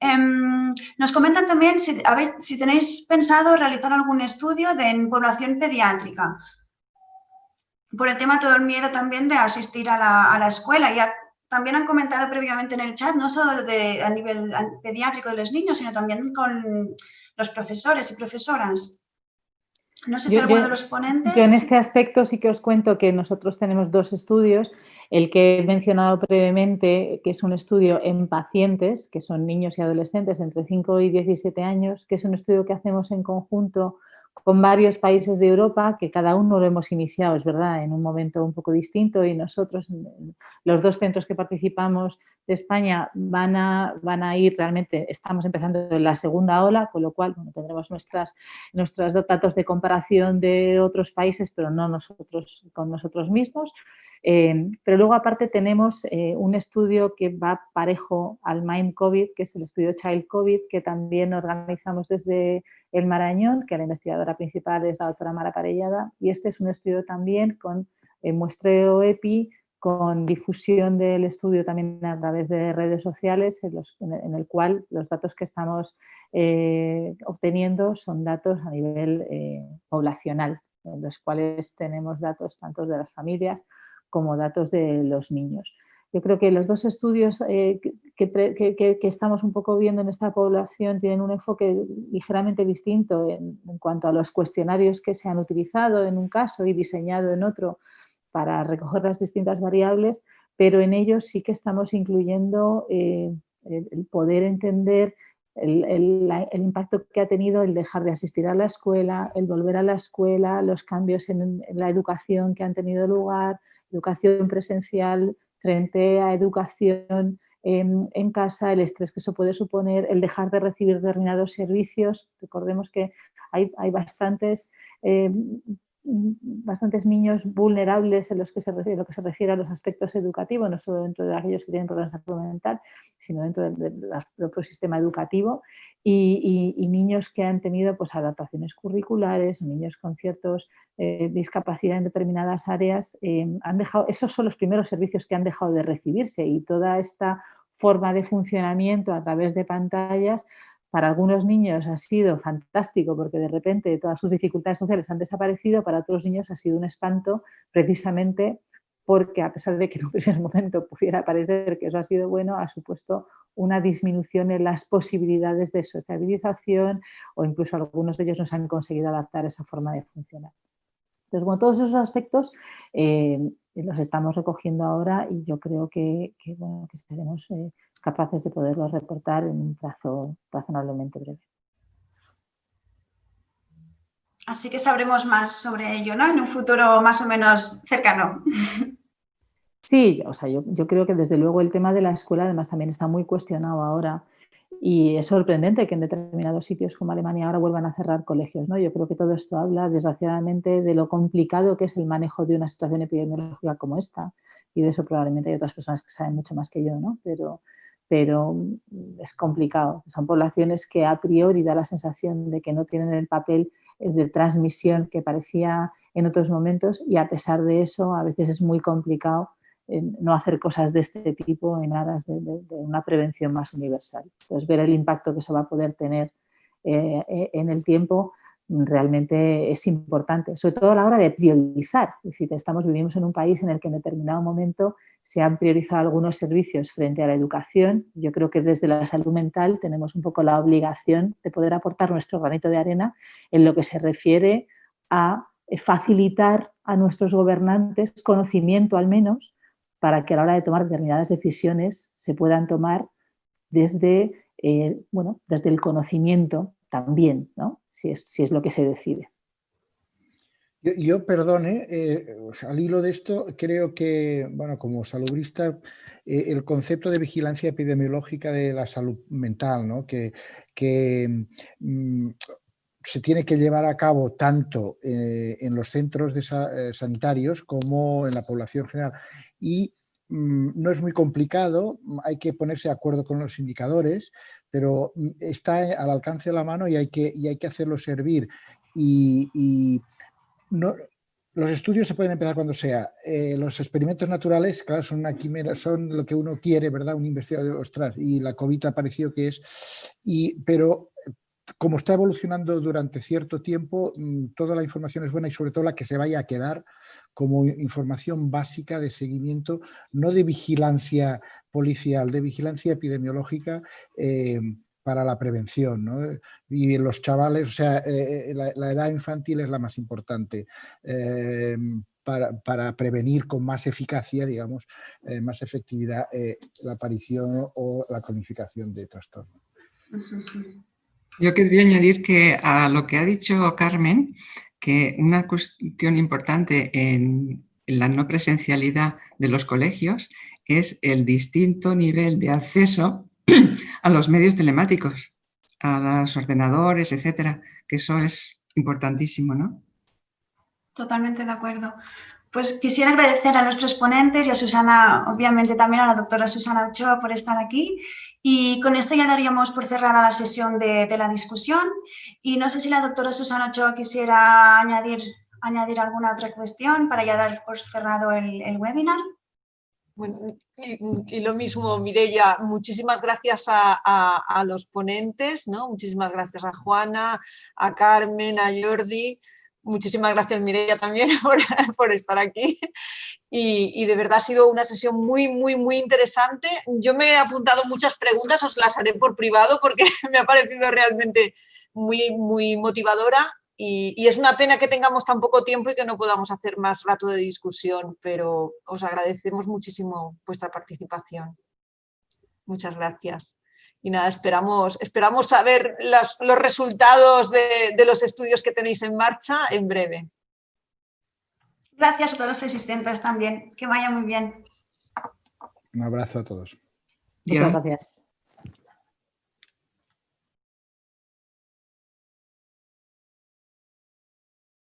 Em, nos comentan también si, si tenéis pensado realizar algún estudio de, en población pediátrica. Por el tema todo el miedo también de asistir a la, escuela. Ya también han comentado previamente en el chat, no solo de, a nivel pediátrico de los niños, sino también con los profesores y profesoras. No sé si alguno de los ponentes... Yo en este aspecto sí que os cuento que nosotros tenemos dos estudios. El que he mencionado previamente, que es un estudio en pacientes, que son niños y adolescentes entre 5 y 17 años, que es un estudio que hacemos en conjunto con varios países de Europa que cada uno lo hemos iniciado, es verdad, en un momento un poco distinto y nosotros, los dos centros que participamos de España van a, van a ir realmente, estamos empezando la segunda ola, con lo cual tendremos nuestras, nuestros datos de comparación de otros países, pero no nosotros con nosotros mismos. Eh, pero luego aparte tenemos eh, un estudio que va parejo al Mind COVID, que es el estudio Child COVID, que también organizamos desde el Marañón, que la investigadora principal es la doctora Mara Parellada, y este es un estudio también con eh, muestreo EPI, con difusión del estudio también a través de redes sociales, en, el cual los datos que estamos obteniendo son datos a nivel poblacional, en los cuales tenemos datos tanto de las familias como datos de los niños. Yo creo que los dos estudios eh, que, estamos un poco viendo en esta población tienen un enfoque ligeramente distinto en, cuanto a los cuestionarios que se han utilizado en un caso y diseñado en otro para recoger las distintas variables, pero en ellos sí que estamos incluyendo eh, el, poder entender el, impacto que ha tenido el dejar de asistir a la escuela, el volver a la escuela, los cambios en la educación que han tenido lugar, educación presencial frente a educación en, casa, el estrés que eso puede suponer, el dejar de recibir determinados servicios. Recordemos que hay, bastantes, eh, bastantes niños vulnerables en los que se refiere, lo que se refiere a los aspectos educativos, no solo dentro de aquellos que tienen problemas de salud mental, sino dentro del propio sistema educativo y, niños que han tenido pues, adaptaciones curriculares, niños con ciertos eh, discapacidad en determinadas áreas, eh, han dejado, esos son los primeros servicios que han dejado de recibirse y toda esta forma de funcionamiento a través de pantallas para algunos niños ha sido fantástico porque de repente todas sus dificultades sociales han desaparecido, para otros niños ha sido un espanto precisamente porque a pesar de que en un primer momento pudiera parecer que eso ha sido bueno, ha supuesto una disminución en las posibilidades de sociabilización o incluso algunos de ellos no se han conseguido adaptar a esa forma de funcionar. Entonces, bueno, todos esos aspectos eh, los estamos recogiendo ahora y yo creo que, seremos eh, capaces de poderlos reportar en un plazo razonablemente breve. Así que sabremos más sobre ello, ¿no? En un futuro más o menos cercano. Sí, o sea, yo, yo, creo que desde luego el tema de la escuela además también está muy cuestionado ahora y es sorprendente que en determinados sitios como Alemania ahora vuelvan a cerrar colegios. ¿no? Yo creo que todo esto habla desgraciadamente de lo complicado que es el manejo de una situación epidemiológica como esta y de eso probablemente hay otras personas que saben mucho más que yo, ¿no? pero, pero mm, es complicado. Son poblaciones que a priori da la sensación de que no tienen el papel eh, de transmisión que parecía en otros momentos y a pesar de eso a veces es muy complicado no hacer cosas de este tipo en aras de, una prevención más universal. Entonces, ver el impacto que eso va a poder tener eh, eh, en el tiempo realmente es importante, sobre todo a la hora de priorizar. Es decir, estamos, vivimos en un país en el que en determinado momento se han priorizado algunos servicios frente a la educación. Yo creo que desde la salud mental tenemos un poco la obligación de poder aportar nuestro granito de arena en lo que se refiere a facilitar a nuestros gobernantes conocimiento al menos para que a la hora de tomar determinadas decisiones se puedan tomar desde, eh, bueno, desde el conocimiento también, ¿no? si, es, si es lo que se decide. Yo, perdone, eh, al hilo de esto, creo que, bueno, como salubrista, eh, el concepto de vigilancia epidemiológica de la salud mental, ¿no? que, que mm, se tiene que llevar a cabo tanto eh, en los centros de eh, sanitarios como en la población general. Y mm, no es muy complicado, hay que ponerse de acuerdo con los indicadores, pero mm, está al alcance de la mano y hay que, y hay que hacerlo servir. Y, no, los estudios se pueden empezar cuando sea. Eh, los experimentos naturales, claro, son una quimera, son lo que uno quiere, ¿verdad? Un investigador, ostras, y la COVID ha parecido que es. Y, pero como está evolucionando durante cierto tiempo, mm, toda la información es buena y sobre todo la que se vaya a quedar como información básica de seguimiento, no de vigilancia policial, de vigilancia epidemiológica eh, para la prevención. Y los chavales, o sea, eh, eh, la, edad infantil es la más importante. Para, para, prevenir con más eficacia, digamos, más efectividad la aparición o la cronificación de trastornos. Yo querría añadir que a lo que ha dicho Carmen, que una cuestión importante en la no presencialidad de los colegios es el distinto nivel de acceso a los medios telemáticos, a los ordenadores, etcétera, que eso es importantísimo, ¿no? Totalmente de acuerdo. Pues quisiera agradecer a nuestros ponentes y a Susana, obviamente también a la doctora Susana Ochoa por estar aquí. Y con esto ya daríamos por cerrada la sesión de, la discusión. Y no sé si la doctora Susana Ochoa quisiera añadir, alguna otra cuestión para ya dar por cerrado el, webinar. Bueno, y, lo mismo, Mireia, muchísimas gracias a, a, los ponentes, ¿no? muchísimas gracias a Juana, a Carmen, a Jordi, Muchísimas gracias Mireia también por, estar aquí y, de verdad ha sido una sesión muy, muy, muy interesante. Yo me he apuntado muchas preguntas, os las haré por privado porque me ha parecido realmente muy, muy motivadora y, y, es una pena que tengamos tan poco tiempo y que no podamos hacer más rato de discusión, pero os agradecemos muchísimo vuestra participación. Muchas gracias y nada, esperamos, esperamos saber los resultados de, de los estudios que tenéis en marcha en breve. Gracias a todos los asistentes también. Que vaya muy bien. Un abrazo a todos. Muchas gracias.